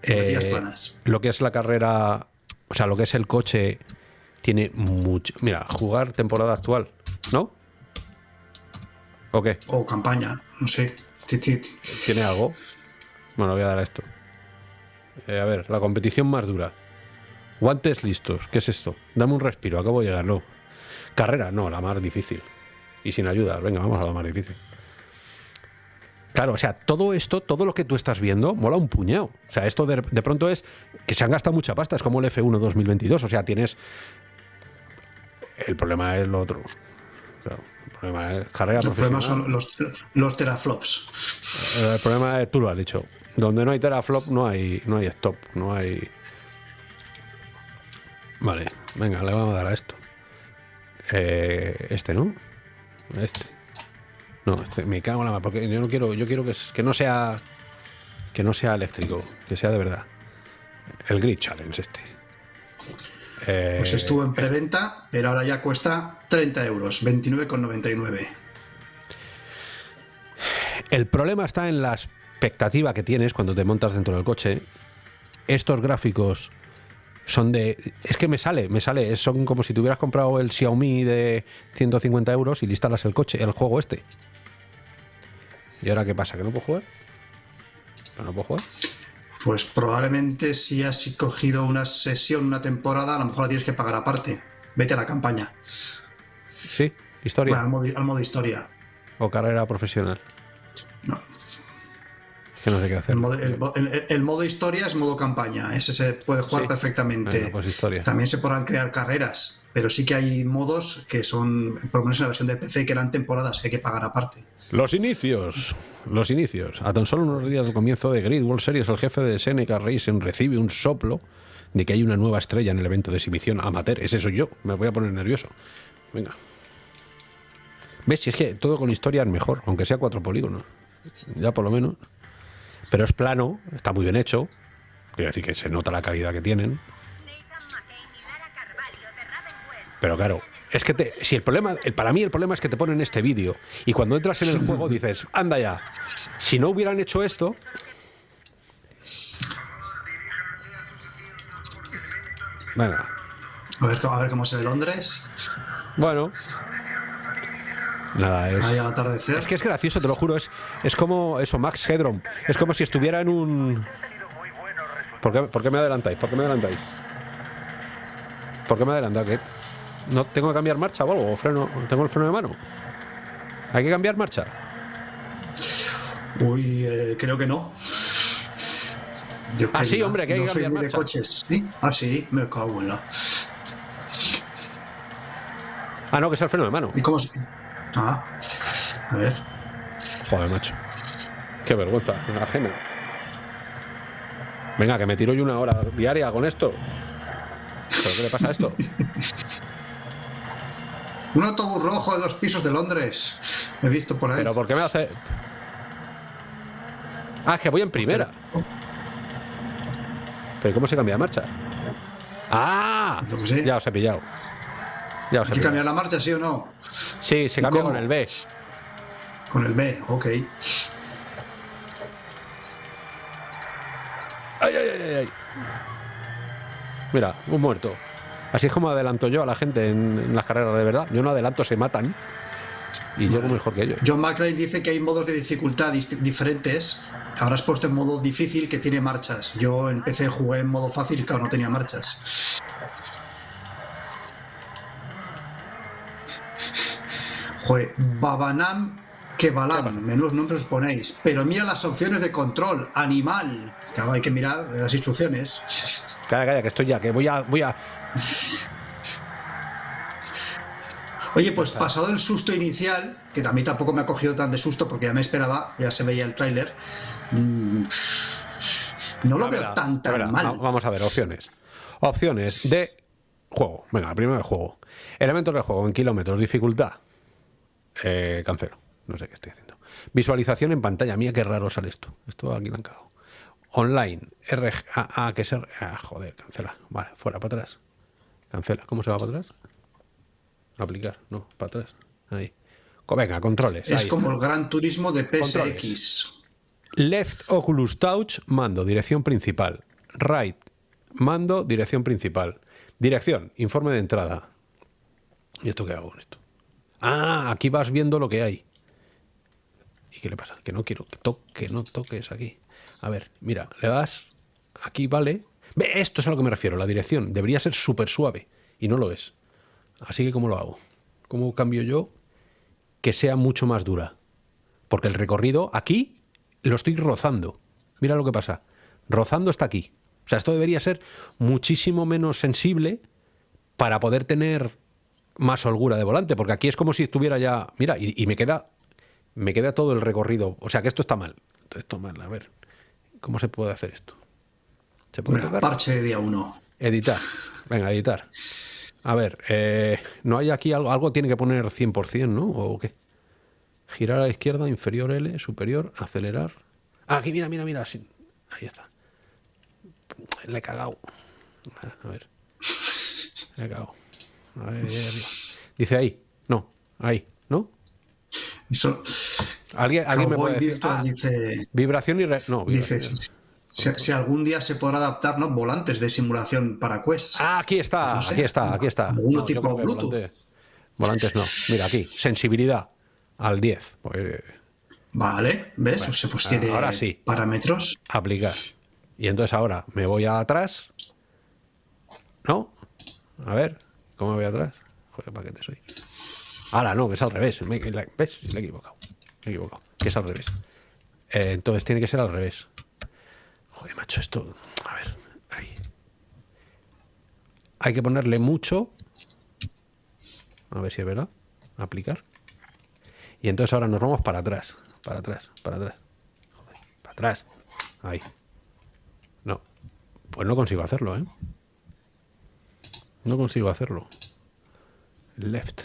Cinemáticas Eh, planas. Lo que es la carrera, o sea, lo que es el coche, tiene mucho. Mira, jugar temporada actual, ¿no? ¿O qué? O campaña, no sé. ¿Tiene algo? Bueno, voy a dar a esto. Eh, a ver, la competición más dura. Guantes listos. ¿Qué es esto? Dame un respiro, acabo de llegar, no. Carrera, no, la más difícil. Y sin ayuda, venga, vamos a la más difícil. Claro, o sea, todo esto, todo lo que tú estás viendo, mola un puñado. O sea, esto de, de pronto es que se han gastado mucha pasta, es como el F1 2022. O sea, tienes. El problema es lo otro. Claro, el problema es carrera El profesional. problema son los, los teraflops. El problema es, tú lo has dicho, donde no hay teraflop no hay, no hay stop, no hay... Vale, venga, le vamos a dar a esto. Eh, este, ¿no? Este. No, este, me cago en la mar, porque yo no quiero, yo quiero que, que no sea que no sea eléctrico, que sea de verdad. El Grid Challenge este. Eh, Pues estuvo en preventa, pero ahora ya cuesta 30 euros, 29,99. El problema está en la expectativa que tienes cuando te montas dentro del coche. Estos gráficos son de. Es que me sale, me sale. Son como si te hubieras comprado el Xiaomi de 150 euros y le instalas el coche, el juego este. ¿Y ahora qué pasa? ¿Que no puedo jugar? ¿Que no puedo jugar? Pues probablemente si has cogido una sesión, una temporada, a lo mejor la tienes que pagar aparte. Vete a la campaña. Sí, historia Bueno, al modo, al modo historia. o carrera profesional. No. Que no sé qué hacer. El modo, el mo- el- el modo historia es modo campaña. Ese se puede jugar Sí. perfectamente. Pues historia. También se podrán crear carreras, pero sí que hay modos que son, por lo menos en la versión de PC, que eran temporadas que hay que pagar aparte. Los inicios. Los inicios. A tan solo unos días del comienzo de Grid World Series, el jefe de Seneca Racing recibe un soplo de que hay una nueva estrella en el evento de exhibición amateur. Ese soy yo. Me voy a poner nervioso. Venga. ¿Ves? Si es que todo con historia es mejor, aunque sea cuatro polígonos. Ya por lo menos. Pero es plano, está muy bien hecho. Quiero decir que se nota la calidad que tienen. Pero claro, es que te, si el problema, el, para mí el problema es que te ponen este vídeo y cuando entras en el juego dices, anda ya, si no hubieran hecho esto, venga, A ver, a ver cómo se ve Londres. bueno, nada, es, Ahí al atardecer. es que es gracioso, te lo juro, es, es como eso, Max Headroom, es como si estuviera en un... ¿Por qué, por qué me adelantáis? ¿Por qué me adelantáis? ¿Por qué me adelantáis? ¿No tengo que cambiar marcha o algo? ¿O freno? ¿Tengo el freno de mano? ¿Hay que cambiar marcha? Uy, eh, creo que no. Yo Ah, sí, hombre, que hay no que soy cambiar de marcha. coches. ¿Sí? Ah, sí, me cago en la. Ah, no, que es el freno de mano. ¿Y cómo se.? Ah, a ver. Joder, macho. Qué vergüenza, ajena. Venga, que me tiro yo una hora diaria con esto. ¿Pero qué le pasa a esto? Un autobús rojo de dos pisos de Londres. He visto por ahí. ¿Pero por qué me hace...? Ah, es que voy en primera. ¿Pero cómo se cambia de marcha? ¡Ah! Yo qué sé. Ya os he pillado. Ya os he ¿Hay que cambiar la marcha, sí o no? Sí, se ¿Y cambia con el B. Con el B, ok. ¡Ay, ay, ay, ay! Mira, un muerto. Así es como adelanto yo a la gente en, en las carreras de verdad. Yo no adelanto, se matan. Y llego mejor que ellos. John McClane dice que hay modos de dificultad diferentes. Ahora has puesto en modo difícil que tiene marchas. Yo empecé jugué en modo fácil y claro, no tenía marchas. Joder, Babanam Kebalam, menudos nombres os ponéis. Pero mira las opciones de control, animal. Claro, hay que mirar las instrucciones. Calla, calla, que estoy ya, que voy a. Voy a... Oye, pues pasado el susto inicial, que mí tampoco me ha cogido tan de susto porque ya me esperaba, ya se veía el tráiler, mm, no lo veo tan tan ver, mal. va- Vamos a ver, opciones. Opciones de Juego. Venga, primero el juego. Elementos del juego en kilómetros, dificultad. Eh, cancelo. No sé qué estoy haciendo. Visualización en pantalla. Mía, qué raro sale esto. Esto aquí lo han cagado. Online. R ah, ah, que ser. Ah, joder, cancela. Vale, fuera, para atrás. Cancela. ¿Cómo se va para atrás? Aplicar. No, para atrás. Ahí. Venga, controles. Es ahí como está. el Gran Turismo de Controles. PSX. Left Oculus Touch, mando, dirección principal. Right, mando, dirección principal. Dirección, informe de entrada. ¿Y esto qué hago con esto? Ah, aquí vas viendo lo que hay. ¿Y qué le pasa? Que no quiero que, to- que no toques aquí. A ver, mira, le das aquí, vale. Ve, esto es a lo que me refiero, la dirección. Debería ser súper suave y no lo es. Así que, ¿cómo lo hago? ¿Cómo cambio yo que sea mucho más dura? Porque el recorrido aquí lo estoy rozando. Mira lo que pasa. Rozando está aquí. O sea, esto debería ser muchísimo menos sensible para poder tener más holgura de volante, porque aquí es como si estuviera ya. Mira, y, y me queda. Me queda todo el recorrido. O sea que esto está mal. Esto está mal. A ver. ¿Cómo se puede hacer esto? ¿Se puede Venga, parche de día 1. Editar. Venga, editar. A ver, eh, ¿no hay aquí algo? Algo tiene que poner 100%, ¿no? ¿O qué? Girar a la izquierda, inferior L, superior, acelerar. Ah, aquí, mira, mira, mira. Ahí está. Le he cagado. A ver. Le he cagado. Dice ahí. No, ahí, ¿no? Eso, ¿Alguien, alguien me puede decir? Ah, dice, vibración y... re- No, dice si, si algún día se podrá adaptar ¿no? volantes de simulación para Quest. Ah, aquí está, No sé. aquí está, aquí está. Alguno yo tipo Bluetooth. volante- volantes no. Mira aquí, sensibilidad al 10. Pues, Vale, ¿ves? Bueno, o sea, pues ah, tiene ahora sí. parámetros. aplicar. Y entonces ahora me voy a atrás. ¿No? A ver, ¿cómo me voy atrás? Joder, paquete soy. Ahora no, que es al revés. Me- ¿Ves? Me he equivocado. Me he equivocado. Que es al revés. Eh, entonces tiene que ser al revés. Joder, macho, esto. A ver, ahí. Hay que ponerle mucho. A ver si es verdad. Aplicar. Y entonces ahora nos vamos para atrás. Para atrás, para atrás. Joder, para atrás. Ahí. No. Pues no consigo hacerlo, ¿eh? No consigo hacerlo. Left.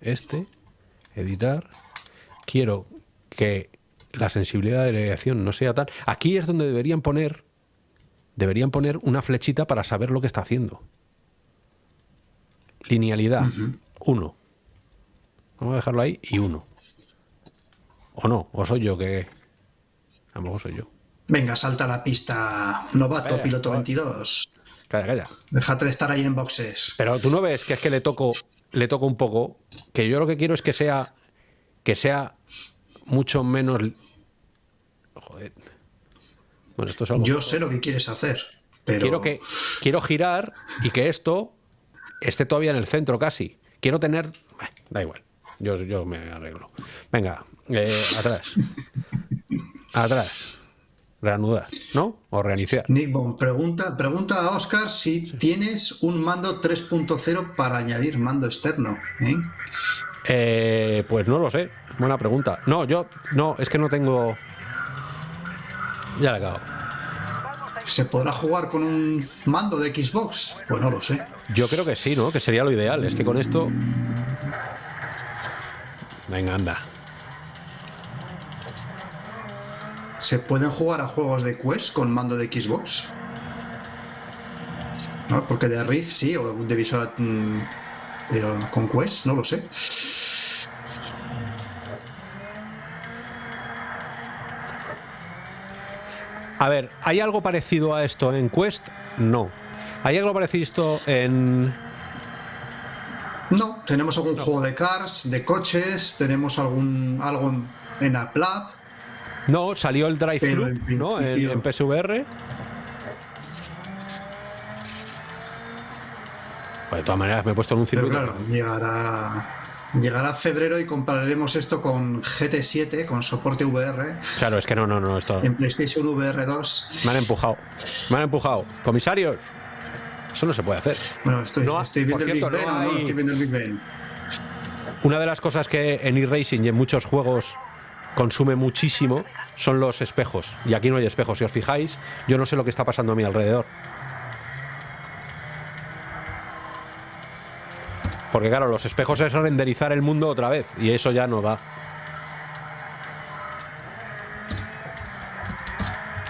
Este. Editar. Quiero que la sensibilidad de la dirección no sea tal. Aquí es donde deberían poner. Deberían poner una flechita para saber lo que está haciendo. Linealidad. Uno. Vamos a dejarlo ahí y uno. O no, o soy yo que. A lo mejor soy yo. Venga, salta a la pista, novato, Vaya, piloto joder. 22. Calla, calla. Déjate de estar ahí en boxes. Pero tú no ves que es que le toco, le toco un poco, que yo lo que quiero es que sea, que sea mucho menos. Joder. Bueno, esto es algo. Yo sé lo que quieres hacer, pero quiero que quiero girar y que esto esté todavía en el centro casi. Quiero tener, da igual. Yo, yo me arreglo. Venga, eh, atrás, atrás, reanudar, ¿no? O reiniciar. Nick Bond pregunta, pregunta a Oscar si tienes un mando 3.0 para añadir mando externo. ¿eh? Eh, pues no lo sé. Buena pregunta. No, yo no, es que no tengo. Ya le acabo. ¿Se podrá jugar con un mando de Xbox? Pues no lo sé. Yo creo que sí, ¿no? Que sería lo ideal. Es que con esto. Venga, anda. ¿Se pueden jugar a juegos de Quest con mando de Xbox? ¿No? Porque de Rift sí, o de Visual mm, pero con Quest no lo sé. A ver, ¿hay algo parecido a esto en Quest? No. ¿Hay algo parecido en. No, tenemos algún juego de cars, de coches, tenemos algún algo en, en. No, salió el Drive Pero en ¿no? En, PSVR. Pues de todas maneras, me he puesto en un Pero circuito. claro, llegará, llegará febrero y compararemos esto con GT7, con soporte VR, Claro, es que no, no, no, esto. en PlayStation VR 2. Me han empujado. Me han empujado. Comisarios. Eso no se puede hacer. Bueno, estoy, No, estoy viendo el Big Ben, no Estoy viendo el Big Ben. Una de las cosas que en eRacing y en muchos juegos consume muchísimo son los espejos. Y aquí no hay espejos. Si os fijáis, yo no sé lo que está pasando a mi alrededor. Porque claro, los espejos es renderizar el mundo otra vez y eso ya no da.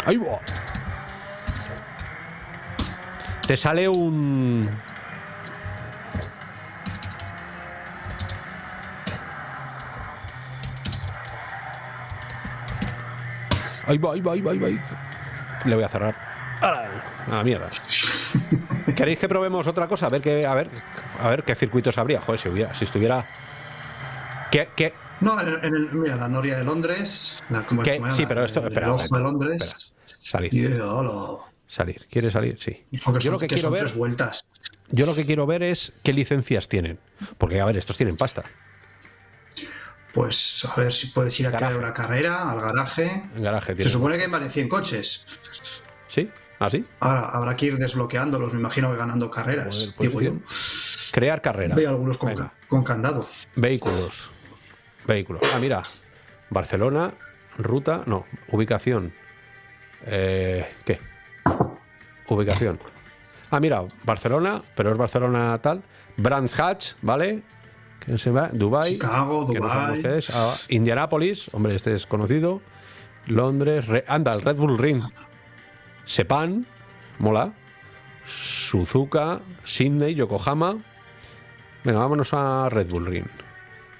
¡Ahí va! Te sale un... Ahí va, ahí va, ahí va, ahí va. Le voy a cerrar. A la mierda. ¿Queréis que probemos otra cosa? A ver qué, a ver, a ver qué circuitos habría. Joder, si hubiera, si estuviera. ¿Qué, qué, No, en el, en el- mira, la Noria de Londres. La, ¿cómo- qué? cómo era? Sí, pero esto. El, Espera, el ojo espera, de Londres. espera. Salir, salir. ¿Quieres salir? Sí. Yo lo que que quiero son ver, tres vueltas. yo lo que quiero ver es qué licencias tienen. Porque, a ver, estos tienen pasta. Pues a ver si puedes ir a crear una carrera al garaje. En garaje Se supone que hay más de 100 coches. ¿Sí? ¿Ah, sí? Ahora habrá que ir desbloqueándolos, me imagino que ganando carreras. Joder, pues digo sí. yo. Crear carrera. Veo algunos con, ca- con candado. Vehículos. Vehículos. Ah, mira. Barcelona, ruta, no, ubicación. Eh, ¿Qué? Ubicación. Ah, mira, Barcelona, pero es Barcelona tal. Brands Hatch, ¿vale? ¿Quién se va? Dubai. Chicago, no Dubai. es. Ah, Indianápolis, hombre, este es conocido. Londres, Re- anda, el Red Bull Ring. Sepan, mola. Suzuka, Sydney, Yokohama. Venga, vámonos a Red Bull Ring.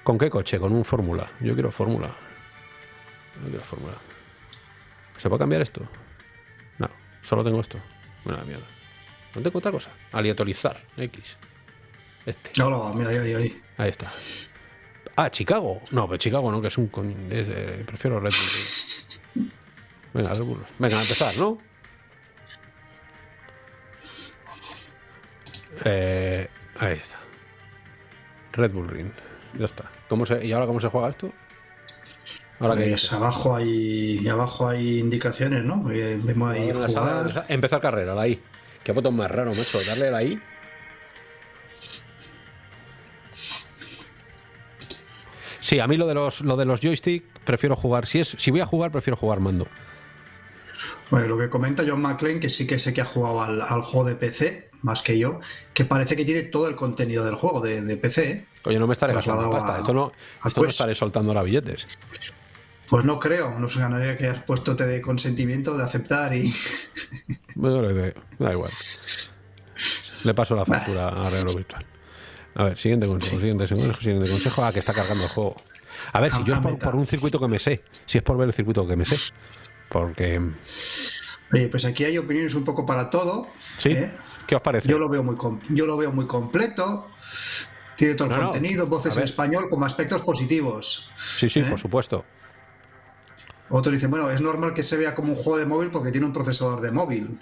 ¿Con qué coche? Con un Fórmula. Yo quiero Fórmula. Yo quiero Fórmula. ¿Se puede cambiar esto? No, solo tengo esto. La mierda. No tengo otra cosa. Aleatorizar. X. Este. Hola, mira, ahí, ahí, ahí. Ahí está. Ah, Chicago. No, pero Chicago no, que es un. coño, eh, prefiero Red Bull. Venga, Red Bull. Venga, a empezar, ¿no? Eh, ahí está. Red Bull Ring. Ya está. ¿Cómo se, ¿Y ahora cómo se juega esto? Ahora que Pues abajo hay, abajo hay indicaciones, ¿no? Vemos ahí sala, empezar carrera, la I. Qué botón más raro, macho. Darle la I. Sí, a mí lo de los lo de los joystick prefiero jugar. Si es si voy a jugar prefiero jugar mando. Bueno, lo que comenta John McClane, que sí que sé que ha jugado al, al juego de PC, más que yo, que parece que tiene todo el contenido del juego de, de PC. ¿eh? Oye, no me estaré gastando Trasladado pasta. a- Esto no, esto no estaré soltando ahora billetes. Pues no creo, no se ganaría que has puesto te de consentimiento de aceptar y. Bueno, da igual. Le paso la factura a Real Virtual. A ver, siguiente consejo, siguiente consejo, siguiente consejo. Ah, que está cargando el juego. A ver, si yo es por, un circuito que me sé. Si es por ver el circuito que me sé. Porque. Oye, pues aquí hay opiniones un poco para todo. ¿Sí? ¿eh? ¿Qué os parece? Yo lo veo muy yo lo veo muy completo. Tiene todo el No, contenido, voces en español como aspectos positivos. Sí, sí, ¿Eh? por supuesto. Otros dicen, bueno, es normal que se vea como un juego de móvil porque tiene un procesador de móvil.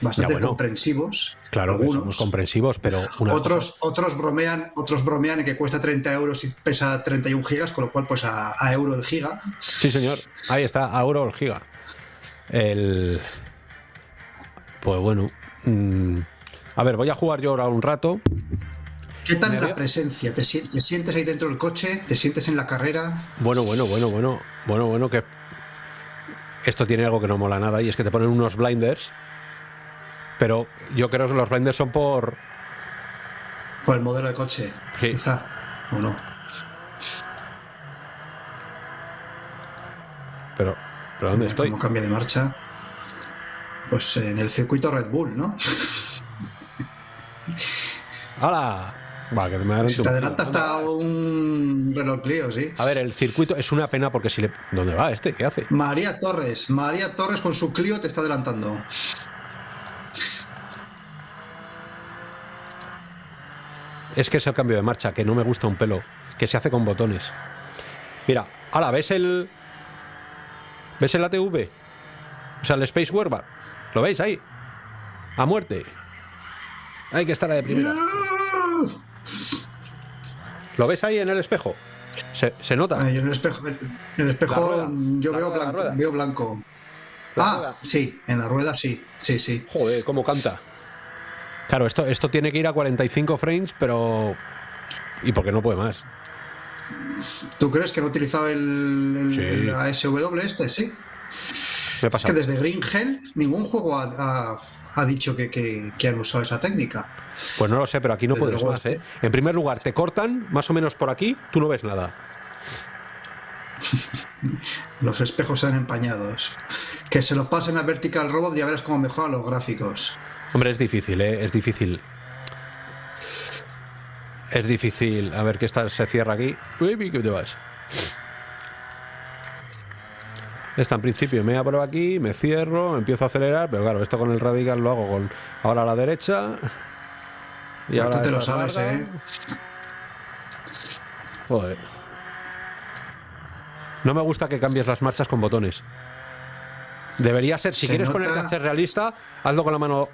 Bastante Ya, bueno. comprensivos. Claro que algunos. somos comprensivos, pero una Otros, otros bromean, otros bromean en que cuesta 30 euros y pesa 31 gigas, con lo cual pues a, a euro el giga. Sí, señor. Ahí está, a euro el giga. El. Pues bueno. mm, A ver, voy a jugar yo ahora un rato. ¿Qué tal Me la presencia? ¿Te, te sientes ahí dentro del coche? ¿Te sientes en la carrera? Bueno, bueno, bueno, bueno. Bueno, bueno, que. Esto tiene algo que no mola nada y es que te ponen unos blinders. Pero yo creo que los blinders son por. ¿O el modelo de coche? Sí. Quizá. ¿O no? Pero. ¿Pero dónde estoy? ¿Cómo cambia de marcha? Pues en el circuito Red Bull, ¿no? ¡Hala! Va, que me Si te adelanta ¿Dónde hasta un Renault Clio, sí. A ver, el circuito es una pena porque si le. ¿Dónde va este? ¿Qué hace? María Torres, María Torres con su Clio te está adelantando. Es que es el cambio de marcha, que no me gusta un pelo, que se hace con botones. Mira, ahora, ¿ves el. ¿Ves el ATV? O sea, el Space Warbar. ¿Lo veis ahí? A muerte. Hay que estar a de primera. ¿Lo ves ahí en el espejo? ¿Se, se nota? En el espejo, en el espejo yo veo, blanco, veo blanco. La ah, rueda. sí, en la rueda sí, sí, sí. Joder, cómo canta. Claro, esto, esto tiene que ir a 45 frames, pero. ¿Y por qué no puede más? ¿Tú crees que no utilizaba el, el- Sí. el ASW este? Sí. Me Es que desde Green Hell ningún juego ha, ha- ha dicho que, que- que han usado esa técnica. Pues no lo sé, pero aquí no Desde puedes más, este- ¿eh? En primer lugar, te cortan más o menos por aquí, tú no ves nada. Los espejos se han empañados. Que se lo pasen a Vertical Robot y ya verás cómo mejoran los gráficos. Hombre, es difícil, ¿eh? Es difícil. Es difícil. A ver que esta se cierra aquí. Uy, ¿qué te vas? Esta en principio me abro aquí, me cierro, empiezo a acelerar, pero claro, esto con el radical lo hago con ahora a la derecha. Y ahora te lo sabes, larga. ¿eh? Joder. No me gusta que cambies las marchas con botones. Debería ser, si Se quieres nota- ponerte a hacer realista, hazlo con la mano.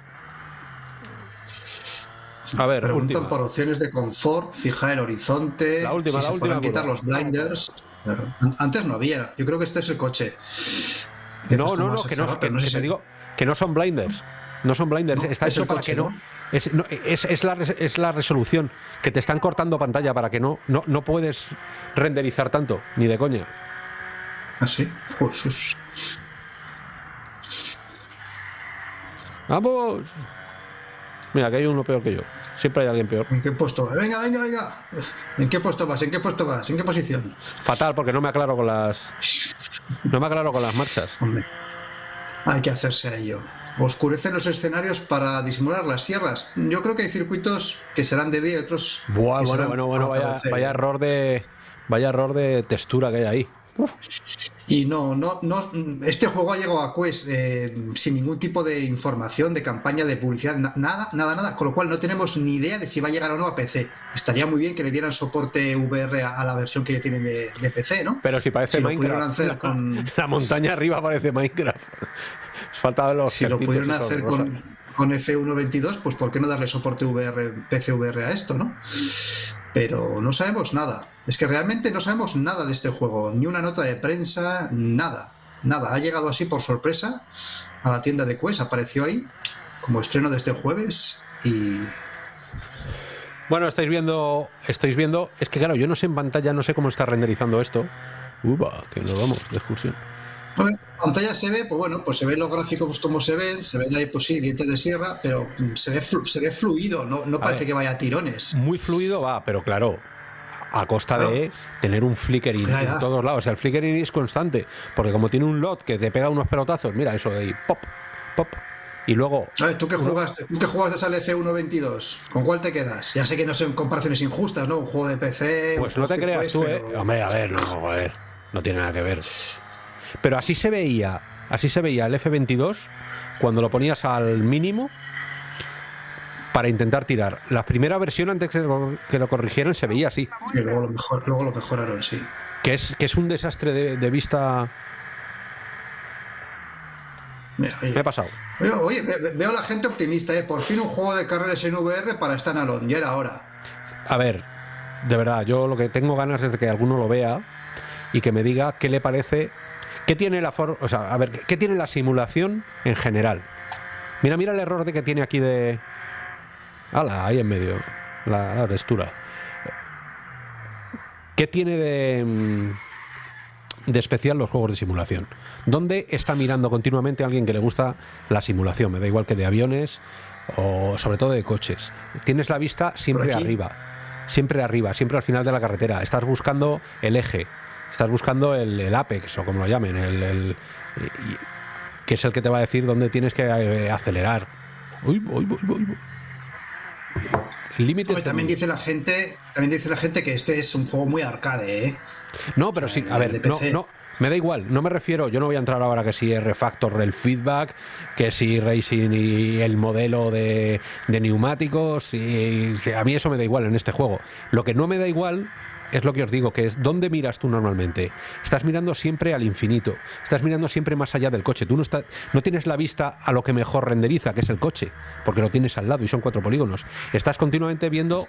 A ver, Preguntan última. por opciones de confort, fijar el horizonte, La última, si la se última pueden quitar los blinders. An- Antes no había. Yo creo que este es el coche. Este No, no, no, que no, que, sé que te digo que no son blinders. No son blinders, No, está es hecho para coche, que no. ¿no? Es, no, es, es la, es la resolución, que te están cortando pantalla para que no, no, no puedes renderizar tanto, ni de coña. ¿Ah, sí? Jesús. ¡Vamos! Mira, que hay uno peor que yo. Siempre hay alguien peor. ¿En qué puesto? Venga, venga, venga. ¿En qué puesto vas? ¿En qué puesto vas? ¿En qué posición? Fatal, porque no me aclaro con las. No me aclaro con las marchas. Hombre, hay que hacerse a ello. Oscurecen los escenarios para disimular las sierras. Yo creo que hay circuitos que serán de día y otros. Buah, bueno, bueno, bueno, vaya error de. Vaya error de textura que hay ahí. Y no, no, no. Este juego ha llegado a Quest eh, sin ningún tipo de información, de campaña, de publicidad, na- nada, nada, nada. Con lo cual no tenemos ni idea de si va a llegar o no a PC. Estaría muy bien que le dieran soporte VR a, a la versión que ya tienen de, de PC, ¿no? Pero si parece Si Minecraft. la, con- la montaña arriba parece Minecraft. Falta los Si lo pudieron hacer con, con F122, pues ¿por qué no darle soporte VR, PC VR a esto, no? Pero no sabemos nada. Es que realmente no sabemos nada de este juego. Ni una nota de prensa, nada. Nada. Ha llegado así por sorpresa a la tienda de Quest. Apareció ahí como estreno de este jueves. Y Bueno, estáis viendo, estáis viendo, es que claro, yo no sé en pantalla, no sé cómo está renderizando esto. Uba, que nos vamos de excursión. Ver, en pantalla se ve, pues bueno, pues se ven los gráficos como se ven, se ven ahí, pues sí, dientes de sierra, pero mm, se ve, flu- se ve fluido, no, no parece ver. que vaya a tirones. Muy fluido va, pero claro, a costa de tener un flickering Ya, ya. en todos lados. O sea, el flickering es constante, porque como tiene un lot que te pega unos pelotazos, mira eso de ahí, pop, pop, y luego ver, ¿tú qué jugaste? ¿Tú qué jugaste al F122? ¿Con cuál te quedas? Ya sé que no son comparaciones injustas, ¿no? Un juego de PC. Pues no te creas tú, ¿eh? pero- Hombre, a ver, no, joder, no tiene nada que ver. Pero así se veía, así se veía el F22 cuando lo ponías al mínimo para intentar tirar. La primera versión antes que lo, que lo corrigieran se veía así, Y luego lo, mejor, luego lo mejoraron, sí. que es, que es un desastre de, de vista. Mira, oye, Me he pasado. oye, oye, ve- ve- veo a la gente optimista, ¿eh? Por fin un juego de carreras en VR para Standalone, ya era hora. A ver, de verdad, yo lo que tengo ganas es de que alguno lo vea y que me diga qué le parece, qué tiene la for o sea, a ver, qué tiene la simulación en general. Mira, mira el error de que tiene aquí de. Ala, ahí en medio. La, la textura. ¿Qué tiene de. de especial los juegos de simulación? ¿Dónde está mirando continuamente alguien que le gusta la simulación? Me da igual que de aviones o sobre todo de coches. Tienes la vista siempre arriba, siempre arriba, siempre al final de la carretera. Estás buscando el eje, estás buscando el, el apex o como lo llamen, el, que es el que te va a decir dónde tienes que eh, acelerar. Uy, uy, uy, uy. El límite también dice la gente, también dice la gente que este es un juego muy arcade, ¿eh? No, pero sí, a ver, no, no, me da igual, no me refiero, yo no voy a entrar ahora que si es refactor del feedback, que si racing y el modelo de, de neumáticos, y, sí, a mí eso me da igual en este juego. Lo que no me da igual es lo que os digo, que es dónde miras tú normalmente. Estás mirando siempre al infinito, estás mirando siempre más allá del coche. Tú no, no tienes la vista a lo que mejor renderiza, que es el coche, porque lo tienes al lado y son cuatro polígonos. Estás continuamente viendo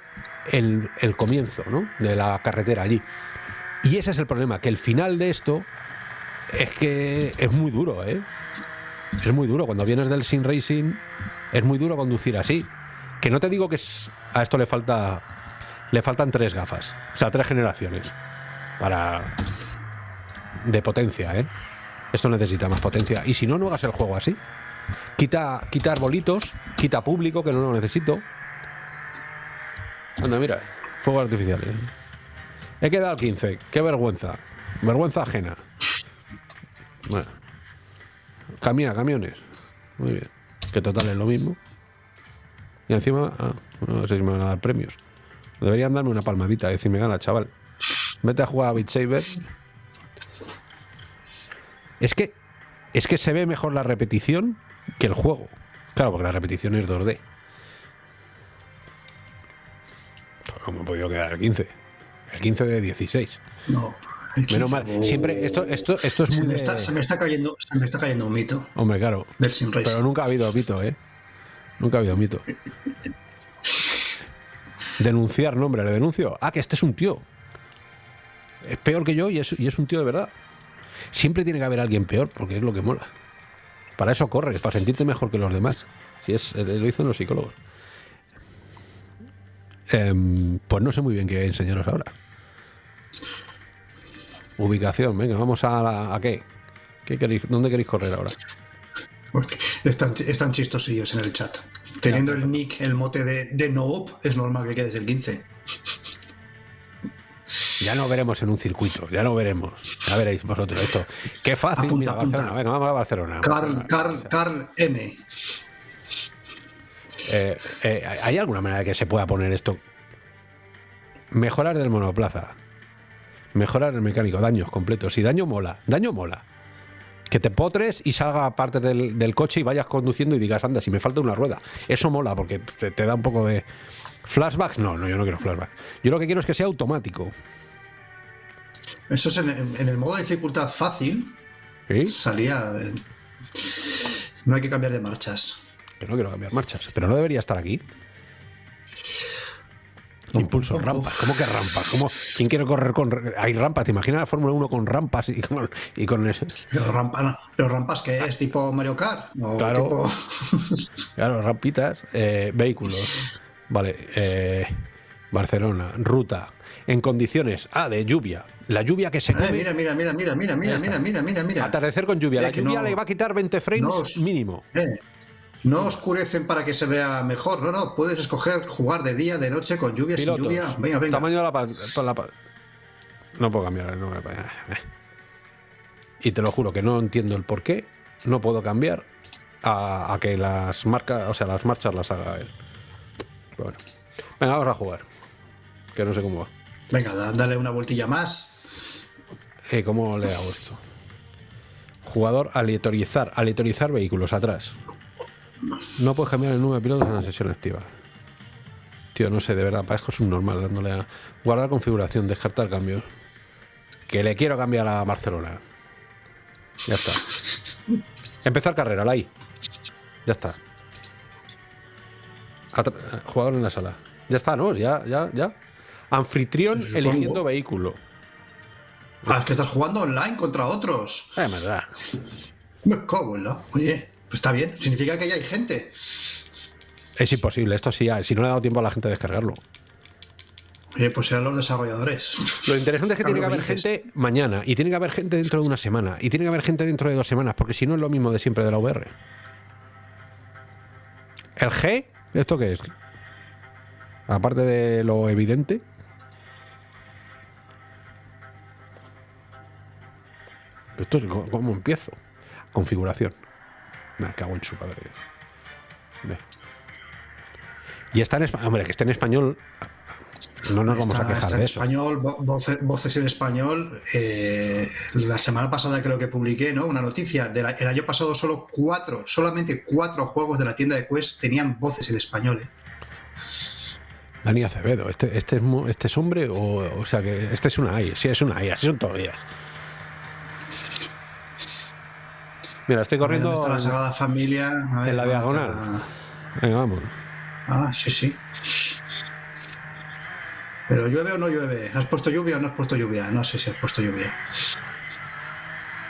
el, comienzo ¿no? de la carretera allí. Y ese es el problema, que el final de esto es que es muy duro, ¿eh? Es muy duro. Cuando vienes del Sim Racing, es muy duro conducir así. Que no te digo que es- a esto le falta. Le faltan tres gafas. O sea, tres generaciones. Para. De potencia, ¿eh? Esto necesita más potencia. Y si no, no hagas el juego así. Quita, quita arbolitos, quita público, que no lo necesito. Anda, mira, fuegos artificiales. He quedado al 15, qué vergüenza. Vergüenza ajena. Bueno. Camina, camiones. Muy bien. Que total es lo mismo. Y encima, ah, no sé si me van a dar premios. Deberían darme una palmadita, decirme gana, chaval. Vete a jugar a Beat Saber. Es que, es que se ve mejor la repetición que el juego. Claro, porque la repetición es 2D. ¿Cómo he podido quedar el 15? El 15 de 16. No. Menos 15. mal. Siempre, esto, esto, esto es Se muy. me, de- está, se me está cayendo, se me está cayendo un mito Hombre, claro. del. Pero nunca ha habido mito, ¿eh? Nunca ha habido mito. Denunciar, nombre, le denuncio. Ah, que este es un tío. Es peor que yo y es, un tío de verdad. Siempre tiene que haber alguien peor, porque es lo que mola. Para eso corres, para sentirte mejor que los demás. Si es, eh, lo dicen los psicólogos. Em, pues no sé muy bien qué enseñaros ahora. Ubicación, venga, vamos a, la- a qué. ¿Qué queréis, ¿Dónde queréis correr ahora? Están, están chistosillos en el chat. Teniendo el nick, el mote de, de Noob, es normal que quedes el 15. Ya no veremos en un circuito, ya no veremos. Ya veréis vosotros esto. Qué fácil, Apunta, mira, apunta. Barcelona. Venga, vamos a Barcelona. Carl, Carl, Carl M. Eh, eh, ¿Hay alguna manera de que se pueda poner esto? Mejorar del monoplaza. Mejorar el mecánico, daños completos. Y daño mola, daño mola. Que te potres y salga parte del, del coche y vayas conduciendo y digas, anda, si me falta una rueda. Eso mola porque te, te da un poco de. ¿Flashbacks? No, no, yo no quiero flashback. Yo lo que quiero es que sea automático. Eso es en, en el modo de dificultad fácil. ¿Sí? Salía. eh, No hay que cambiar de marchas. Que no quiero cambiar marchas. Pero no debería estar aquí. Impulso, rampas. ¿Cómo que rampas? ¿Cómo, ¿Quién quiere correr con.? Hay rampas. ¿Te imaginas la Fórmula 1 con rampas y con. Y con ese- Pero, rampa, pero rampas que es tipo Mario Kart. O Claro. tipo- Claro, rampitas. eh, vehículos. Vale. eh, Barcelona. Ruta. En condiciones. Ah, de lluvia. La lluvia que se Eh, come. mira, mira, mira, mira, mira, mira, está. mira, mira, mira, mira. Atardecer con lluvia. La lluvia no- le va a quitar 20 frames no mínimo. Eh, no oscurecen para que se vea mejor. No, no. Puedes escoger jugar de día, de noche, con lluvia, sin lluvia. Venga, venga. Tamaño de la, pa- pa- la pa- No puedo cambiar. no eh. Y te lo juro que no entiendo el por qué no puedo cambiar a, a que las marcas, o sea, las marchas las haga él. Pero bueno. Venga, vamos a jugar. Que no sé cómo va. Venga, da- dale una vueltilla más. Eh, ¿Cómo le hago esto? Jugador aleatorizar. Aleatorizar vehículos atrás. No puedes cambiar el número de pilotos en la sesión activa. Tío, no sé, de verdad, parezco subnormal dándole a guardar configuración, descartar cambios. Que le quiero cambiar a Barcelona. Ya está. Empezar carrera, la I. Ya está. Atra- jugador en la sala. Ya está, ¿no? Ya, ya, ya. Anfitrión eligiendo vehículo. Ah, es que estás jugando online contra otros. Me da. Me cago en la- Oye, pues está bien. Significa que ya hay gente. Es imposible, esto sí, ya- si no le ha dado tiempo a la gente a descargarlo. Oye, pues serán los desarrolladores. Lo interesante es que Claro, tiene que haber dices. gente mañana, y tiene que haber gente dentro de una semana, y tiene que haber gente dentro de dos semanas, porque si no es lo mismo de siempre de la VR. ¿El G? ¿Esto qué es? Aparte de lo evidente. Esto es, ¿cómo- ¿Cómo empiezo? Configuración. Me cago en su padre. Ve. Y está en español. Hombre, que esté en español. No nos vamos a quejar de eso. español, vo- voce- voces en español. Eh, la semana pasada creo que publiqué ¿no? una noticia. De la- el año pasado solo cuatro, solamente cuatro juegos de la tienda de Quest tenían voces en español. ¿eh? Dani Acevedo, ¿este, este, es, este es hombre o, o sea que este es una AI? Sí, es una AI, así son todos días. Mira, estoy corriendo. ¿Dónde está la en- Sagrada Familia? A ver, en la ¿dónde diagonal. está? Venga, vamos. Ah, sí, sí. Pero llueve o no llueve. ¿Has puesto lluvia o no has puesto lluvia? No sé si has puesto lluvia.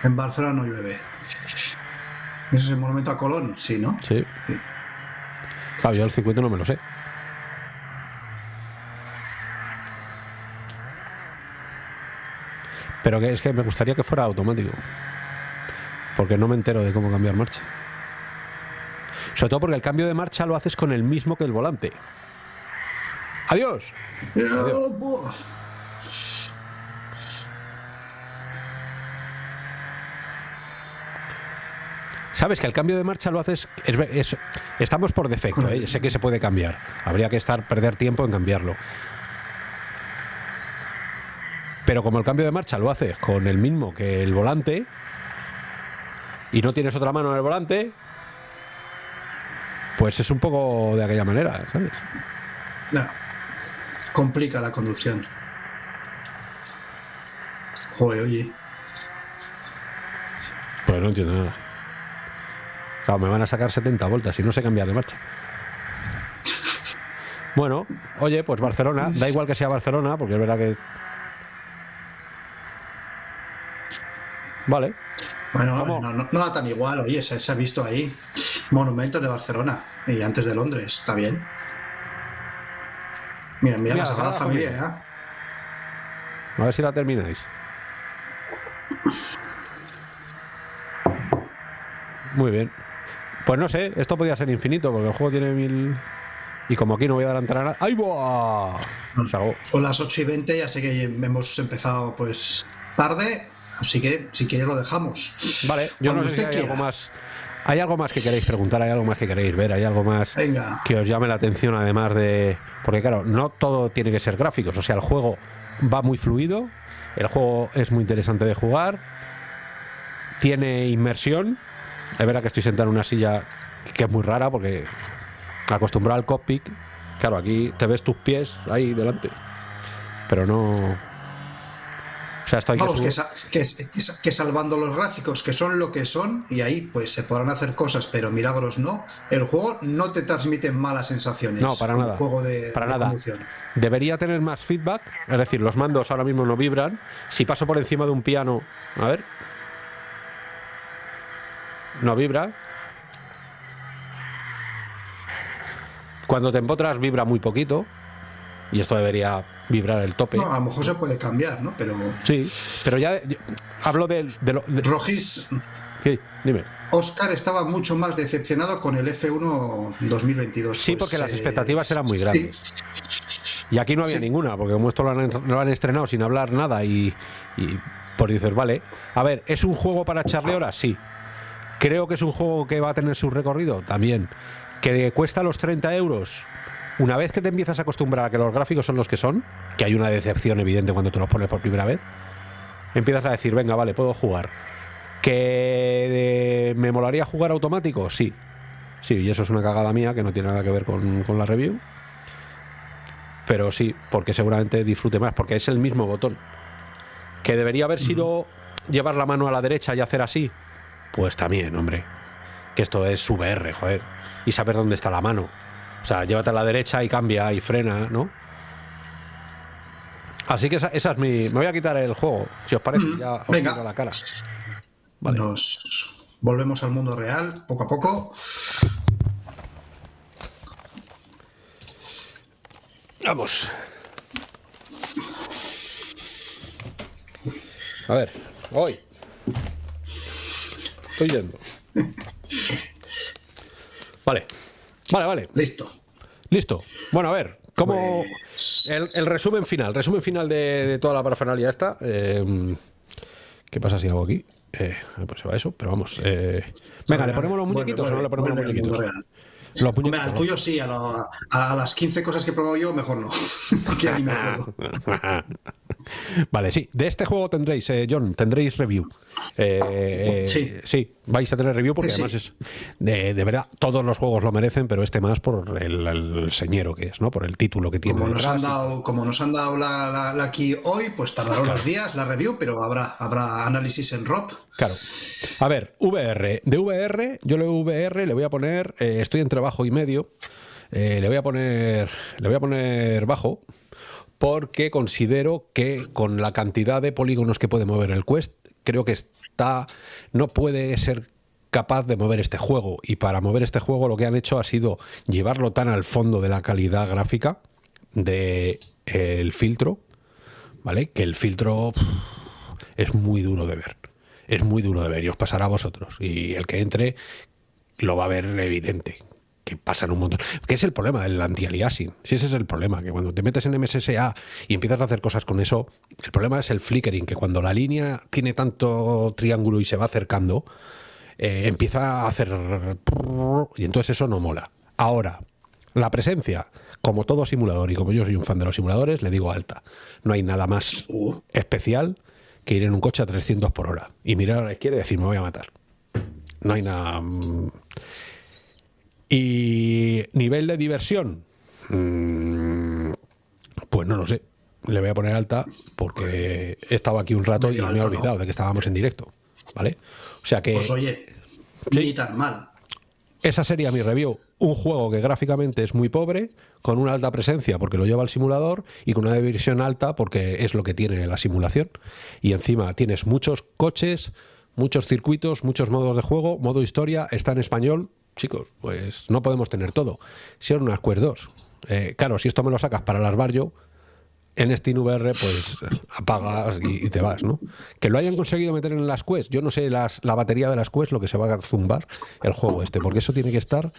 En Barcelona no llueve. ¿Ese es el monumento a Colón? Sí, ¿no? Sí. Sí. Claro, yo el circuito no me lo sé. Pero que es que me gustaría que fuera automático. Porque no me entero de cómo cambiar marcha. Sobre todo porque el cambio de marcha lo haces con el mismo que el volante. Adiós. Sabes que el cambio de marcha lo haces. es ve- es- estamos por defecto, ¿eh? sé que se puede cambiar. Habría que estar perder tiempo en cambiarlo. Pero como el cambio de marcha lo haces con el mismo que el volante y no tienes otra mano en el volante, pues es un poco de aquella manera, ¿sabes? No. Complica la conducción. Joder, oye. Pues no entiendo nada. Claro, me van a sacar 70 vueltas y no sé cambiar de marcha. Bueno, oye, pues Barcelona, da igual que sea Barcelona, porque es verdad que. Vale, Bueno, no, no, no da tan igual, oye, se, se ha visto ahí. Monumentos de Barcelona y antes de Londres, está bien. Mira, mira, Mira, la Sagrada Familia, Familia. ¿eh? a ver si la termináis. Muy bien. Pues no sé, esto podía ser infinito, porque el juego tiene mil. Y como aquí no voy a adelantar a nada. ¡Ay, acabó. Son las 8 y 20, ya sé que hemos empezado pues tarde, así que si quieres lo dejamos. Vale, yo Cuando no sé si hay algo más. ¿Hay algo más que queréis preguntar? ¿Hay algo más que queréis ver? ¿Hay algo más Venga. que os llame la atención además de...? Porque claro, no todo tiene que ser gráficos. O sea, el juego va muy fluido, el juego es muy interesante de jugar, tiene inmersión. Es verdad que estoy sentado en una silla que es muy rara porque acostumbrado al cockpit, claro, aquí te ves tus pies ahí delante. Pero no... O sea, esto hay Vamos, que, que- que sa- que salvando los gráficos, que son lo que son, y ahí pues se podrán hacer cosas, pero milagros no, el juego no te transmite malas sensaciones. No, para Un nada. juego de, Para de nada. conducción. Debería tener más feedback, es decir, los mandos ahora mismo no vibran. Si paso por encima de un piano, a ver, no vibra. Cuando te empotras vibra muy poquito y esto debería vibrar el tope. No, a lo mejor se puede cambiar, ¿no? Pero Sí, pero ya hablo del- de, lo. de- Rogis, sí, dime. Oscar estaba mucho más decepcionado con el F1 2022. Sí, Pues, porque las eh, expectativas eran muy sí. grandes. Y aquí no había Sí. ninguna, porque como esto lo han, lo han estrenado sin hablar nada y, y por dices, vale, a ver, ¿es un juego para echarle horas? Sí. Creo que es un juego que va a tener su recorrido también. Que cuesta los 30 euros. Una vez que te empiezas a acostumbrar a que los gráficos son los que son, que hay una decepción evidente cuando te los pones por primera vez, empiezas a decir, venga, vale, puedo jugar. ¿Que eh, me molaría jugar automático? Sí. Sí, y eso es una cagada mía que no tiene nada que ver con, con la review. Pero sí, porque seguramente disfrute más, porque es el mismo botón. ¿Que debería haber sido llevar la mano a la derecha y hacer así? Pues también, hombre. Que esto es VR, joder. Y saber dónde está la mano. O sea, llévate a la derecha y cambia y frena, ¿no? Así que esa, esa es mi. Me voy a quitar el juego, si os parece, Mm, ya os venga. miro la cara. Vale. Nos volvemos al mundo real, poco a poco. Vamos. A ver, hoy. Estoy yendo. Vale. Vale, vale. Listo. Listo. Bueno, a ver, ¿cómo. Pues- El, el resumen final, resumen final de, de toda la parafernalia esta. eh, ¿Qué pasa si hago aquí? Eh, pues se va eso, pero vamos. eh, venga, ¿le ponemos los muñequitos o no le ponemos los muñequitos? Hombre, al tuyo sí, a, lo- a las 15 cosas que he probado yo, mejor no. que me acuerdo. vale, sí. De este juego tendréis, eh, John, tendréis review. Eh, eh, Sí. vais a tener review porque Sí, además es. De, de verdad, todos los juegos lo merecen, pero este más por el, el señero que es, ¿no? Por el título que tiene. Como nos han dado, como nos han dado la, la- hoy, pues tardará unos días la review, pero habrá, habrá análisis en ROP. Claro. A ver, VR. De VR, yo le VR le voy a poner. eh, estoy entre bajo y medio. eh, le voy a poner. Le voy a poner bajo. Porque considero que con la cantidad de polígonos que puede mover el Quest, creo que está. No puede ser capaz de mover este juego. Y para mover este juego lo que han hecho ha sido llevarlo tan al fondo de la calidad gráfica de el filtro. ¿Vale? Que el filtro es muy duro de ver. Es muy duro de ver y os pasará a vosotros. Y el que entre, lo va a ver evidente. Que pasan un montón. ¿Qué es el problema del anti-aliasing? Si ese es el problema, que cuando te metes en MSSA y empiezas a hacer cosas con eso, el problema es el flickering, que cuando la línea tiene tanto triángulo y se va acercando, eh, empieza a hacer... Y entonces eso no mola. Ahora, la presencia, como todo simulador, y como yo soy un fan de los simuladores, le digo alta. No hay nada más Uh. especial que ir en un coche a 300 por hora y mirar a la izquierda y decir, me voy a matar. No hay nada... Y nivel de diversión, mm, pues no lo sé. Le voy a poner alta porque he estado aquí un rato y me he olvidado de que estábamos en directo. ¿Vale? O sea que... Pues oye, sí. ni tan mal. Esa sería mi review. Un juego que gráficamente es muy pobre, con una alta presencia porque lo lleva el simulador y con una diversión alta porque es lo que tiene la simulación. Y encima tienes muchos coches, muchos circuitos, muchos modos de juego, modo historia, está en español. Chicos, pues no podemos tener todo. Si era una Square 2. Eh, claro, si esto me lo sacas para las Barrio, en SteamVR pues apagas y, te vas, ¿no? Que lo hayan conseguido meter en las Quest, yo no sé las, la batería de las Quest lo que se va a zumbar el juego este, porque eso tiene que estar,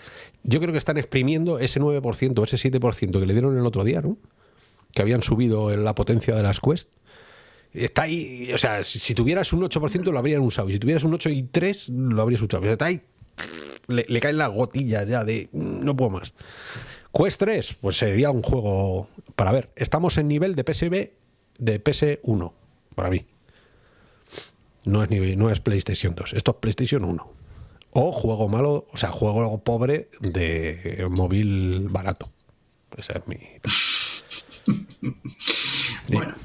yo creo que están exprimiendo ese 9%, ese 7% que le dieron el otro día, ¿no? Que habían subido en la potencia de las Quest. Está ahí, o sea, si, si tuvieras un 8% lo habrían usado, y si tuvieras un 8 y 3 lo habrías usado, pero está ahí, le, le caen las gotillas ya de "Mm, no puedo más. Quest 3, pues sería un juego para ver. Estamos en nivel de PSV de PS1, para mí. No es, nivel, no es PlayStation 2, esto es PlayStation 1. O juego malo, o sea, juego pobre de móvil barato. Ese es mi. Bueno,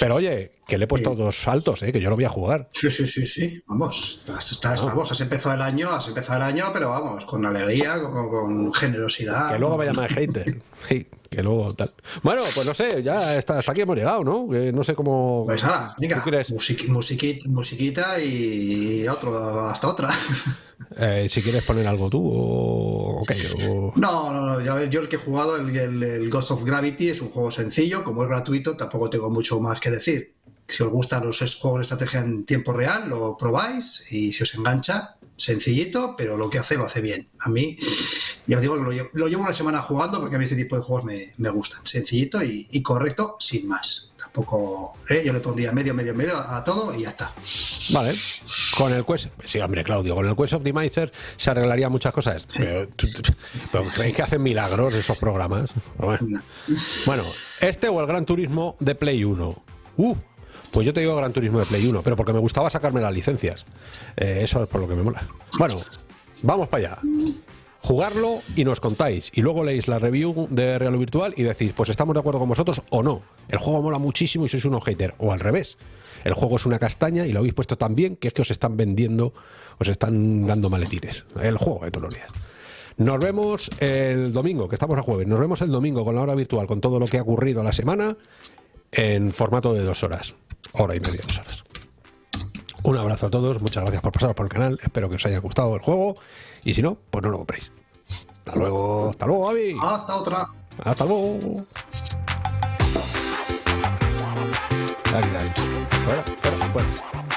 Pero oye, que le he puesto dos saltos, ¿eh? que yo lo voy a jugar. sí, sí, sí, sí. Vamos, estás, estás- Ah. vamos, has empezado el año, has empezado el año, pero vamos, con alegría, con, con generosidad. Que luego vaya más hater. Sí, que luego tal. Bueno, pues no sé, ya está, hasta aquí hemos llegado, ¿no? Que no sé cómo. Pues nada, venga, musiquita, musiquita y otro, hasta otra. Eh, si quieres poner algo tú o. ok, o- No, no, no, ya ves, yo el que he jugado, el, el- el Ghost of Gravity, es un juego sencillo, como es gratuito, tampoco tengo mucho más que decir. Si os gustan los juegos de estrategia en tiempo real, lo probáis y si os engancha, sencillito, pero lo que hace lo hace bien. A mí, ya os digo que lo llevo, lo llevo una semana jugando porque a mí este tipo de juegos me, me gustan. Sencillito y, y correcto, sin más. Tampoco, ¿eh? yo le pondría medio, medio, medio a, todo y ya está. Vale. Con el Quest. Sí, hombre, Claudio, con el Quest Optimizer se arreglaría muchas cosas. Pero, ¿creéis que hacen milagros esos programas? Bueno. Bueno, este o el Gran Turismo de Play 1. Uh, pues yo te digo Gran Turismo de Play 1, pero porque me gustaba sacarme las licencias. Eh, eso es por lo que me mola. Bueno, vamos para allá. Jugarlo y nos contáis. Y luego leéis la review de Real Virtual y decís, pues estamos de acuerdo con vosotros o no. El juego mola muchísimo y sois unos hater. O al revés. El juego es una castaña y lo habéis puesto tan bien que es que os están vendiendo, os están dando maletines. El juego de días. Nos vemos el domingo, que estamos a jueves. Nos vemos el domingo con la hora virtual, con todo lo que ha ocurrido la semana, en formato de dos horas. Hora y media, dos horas. Un abrazo a todos, muchas gracias por pasaros por el canal. Espero que os haya gustado el juego. Y si no, pues no lo compréis. Hasta luego, hasta luego, Avi. Hasta otra. Hasta luego. Aquí, aquí. Fuera, fuera, fuera.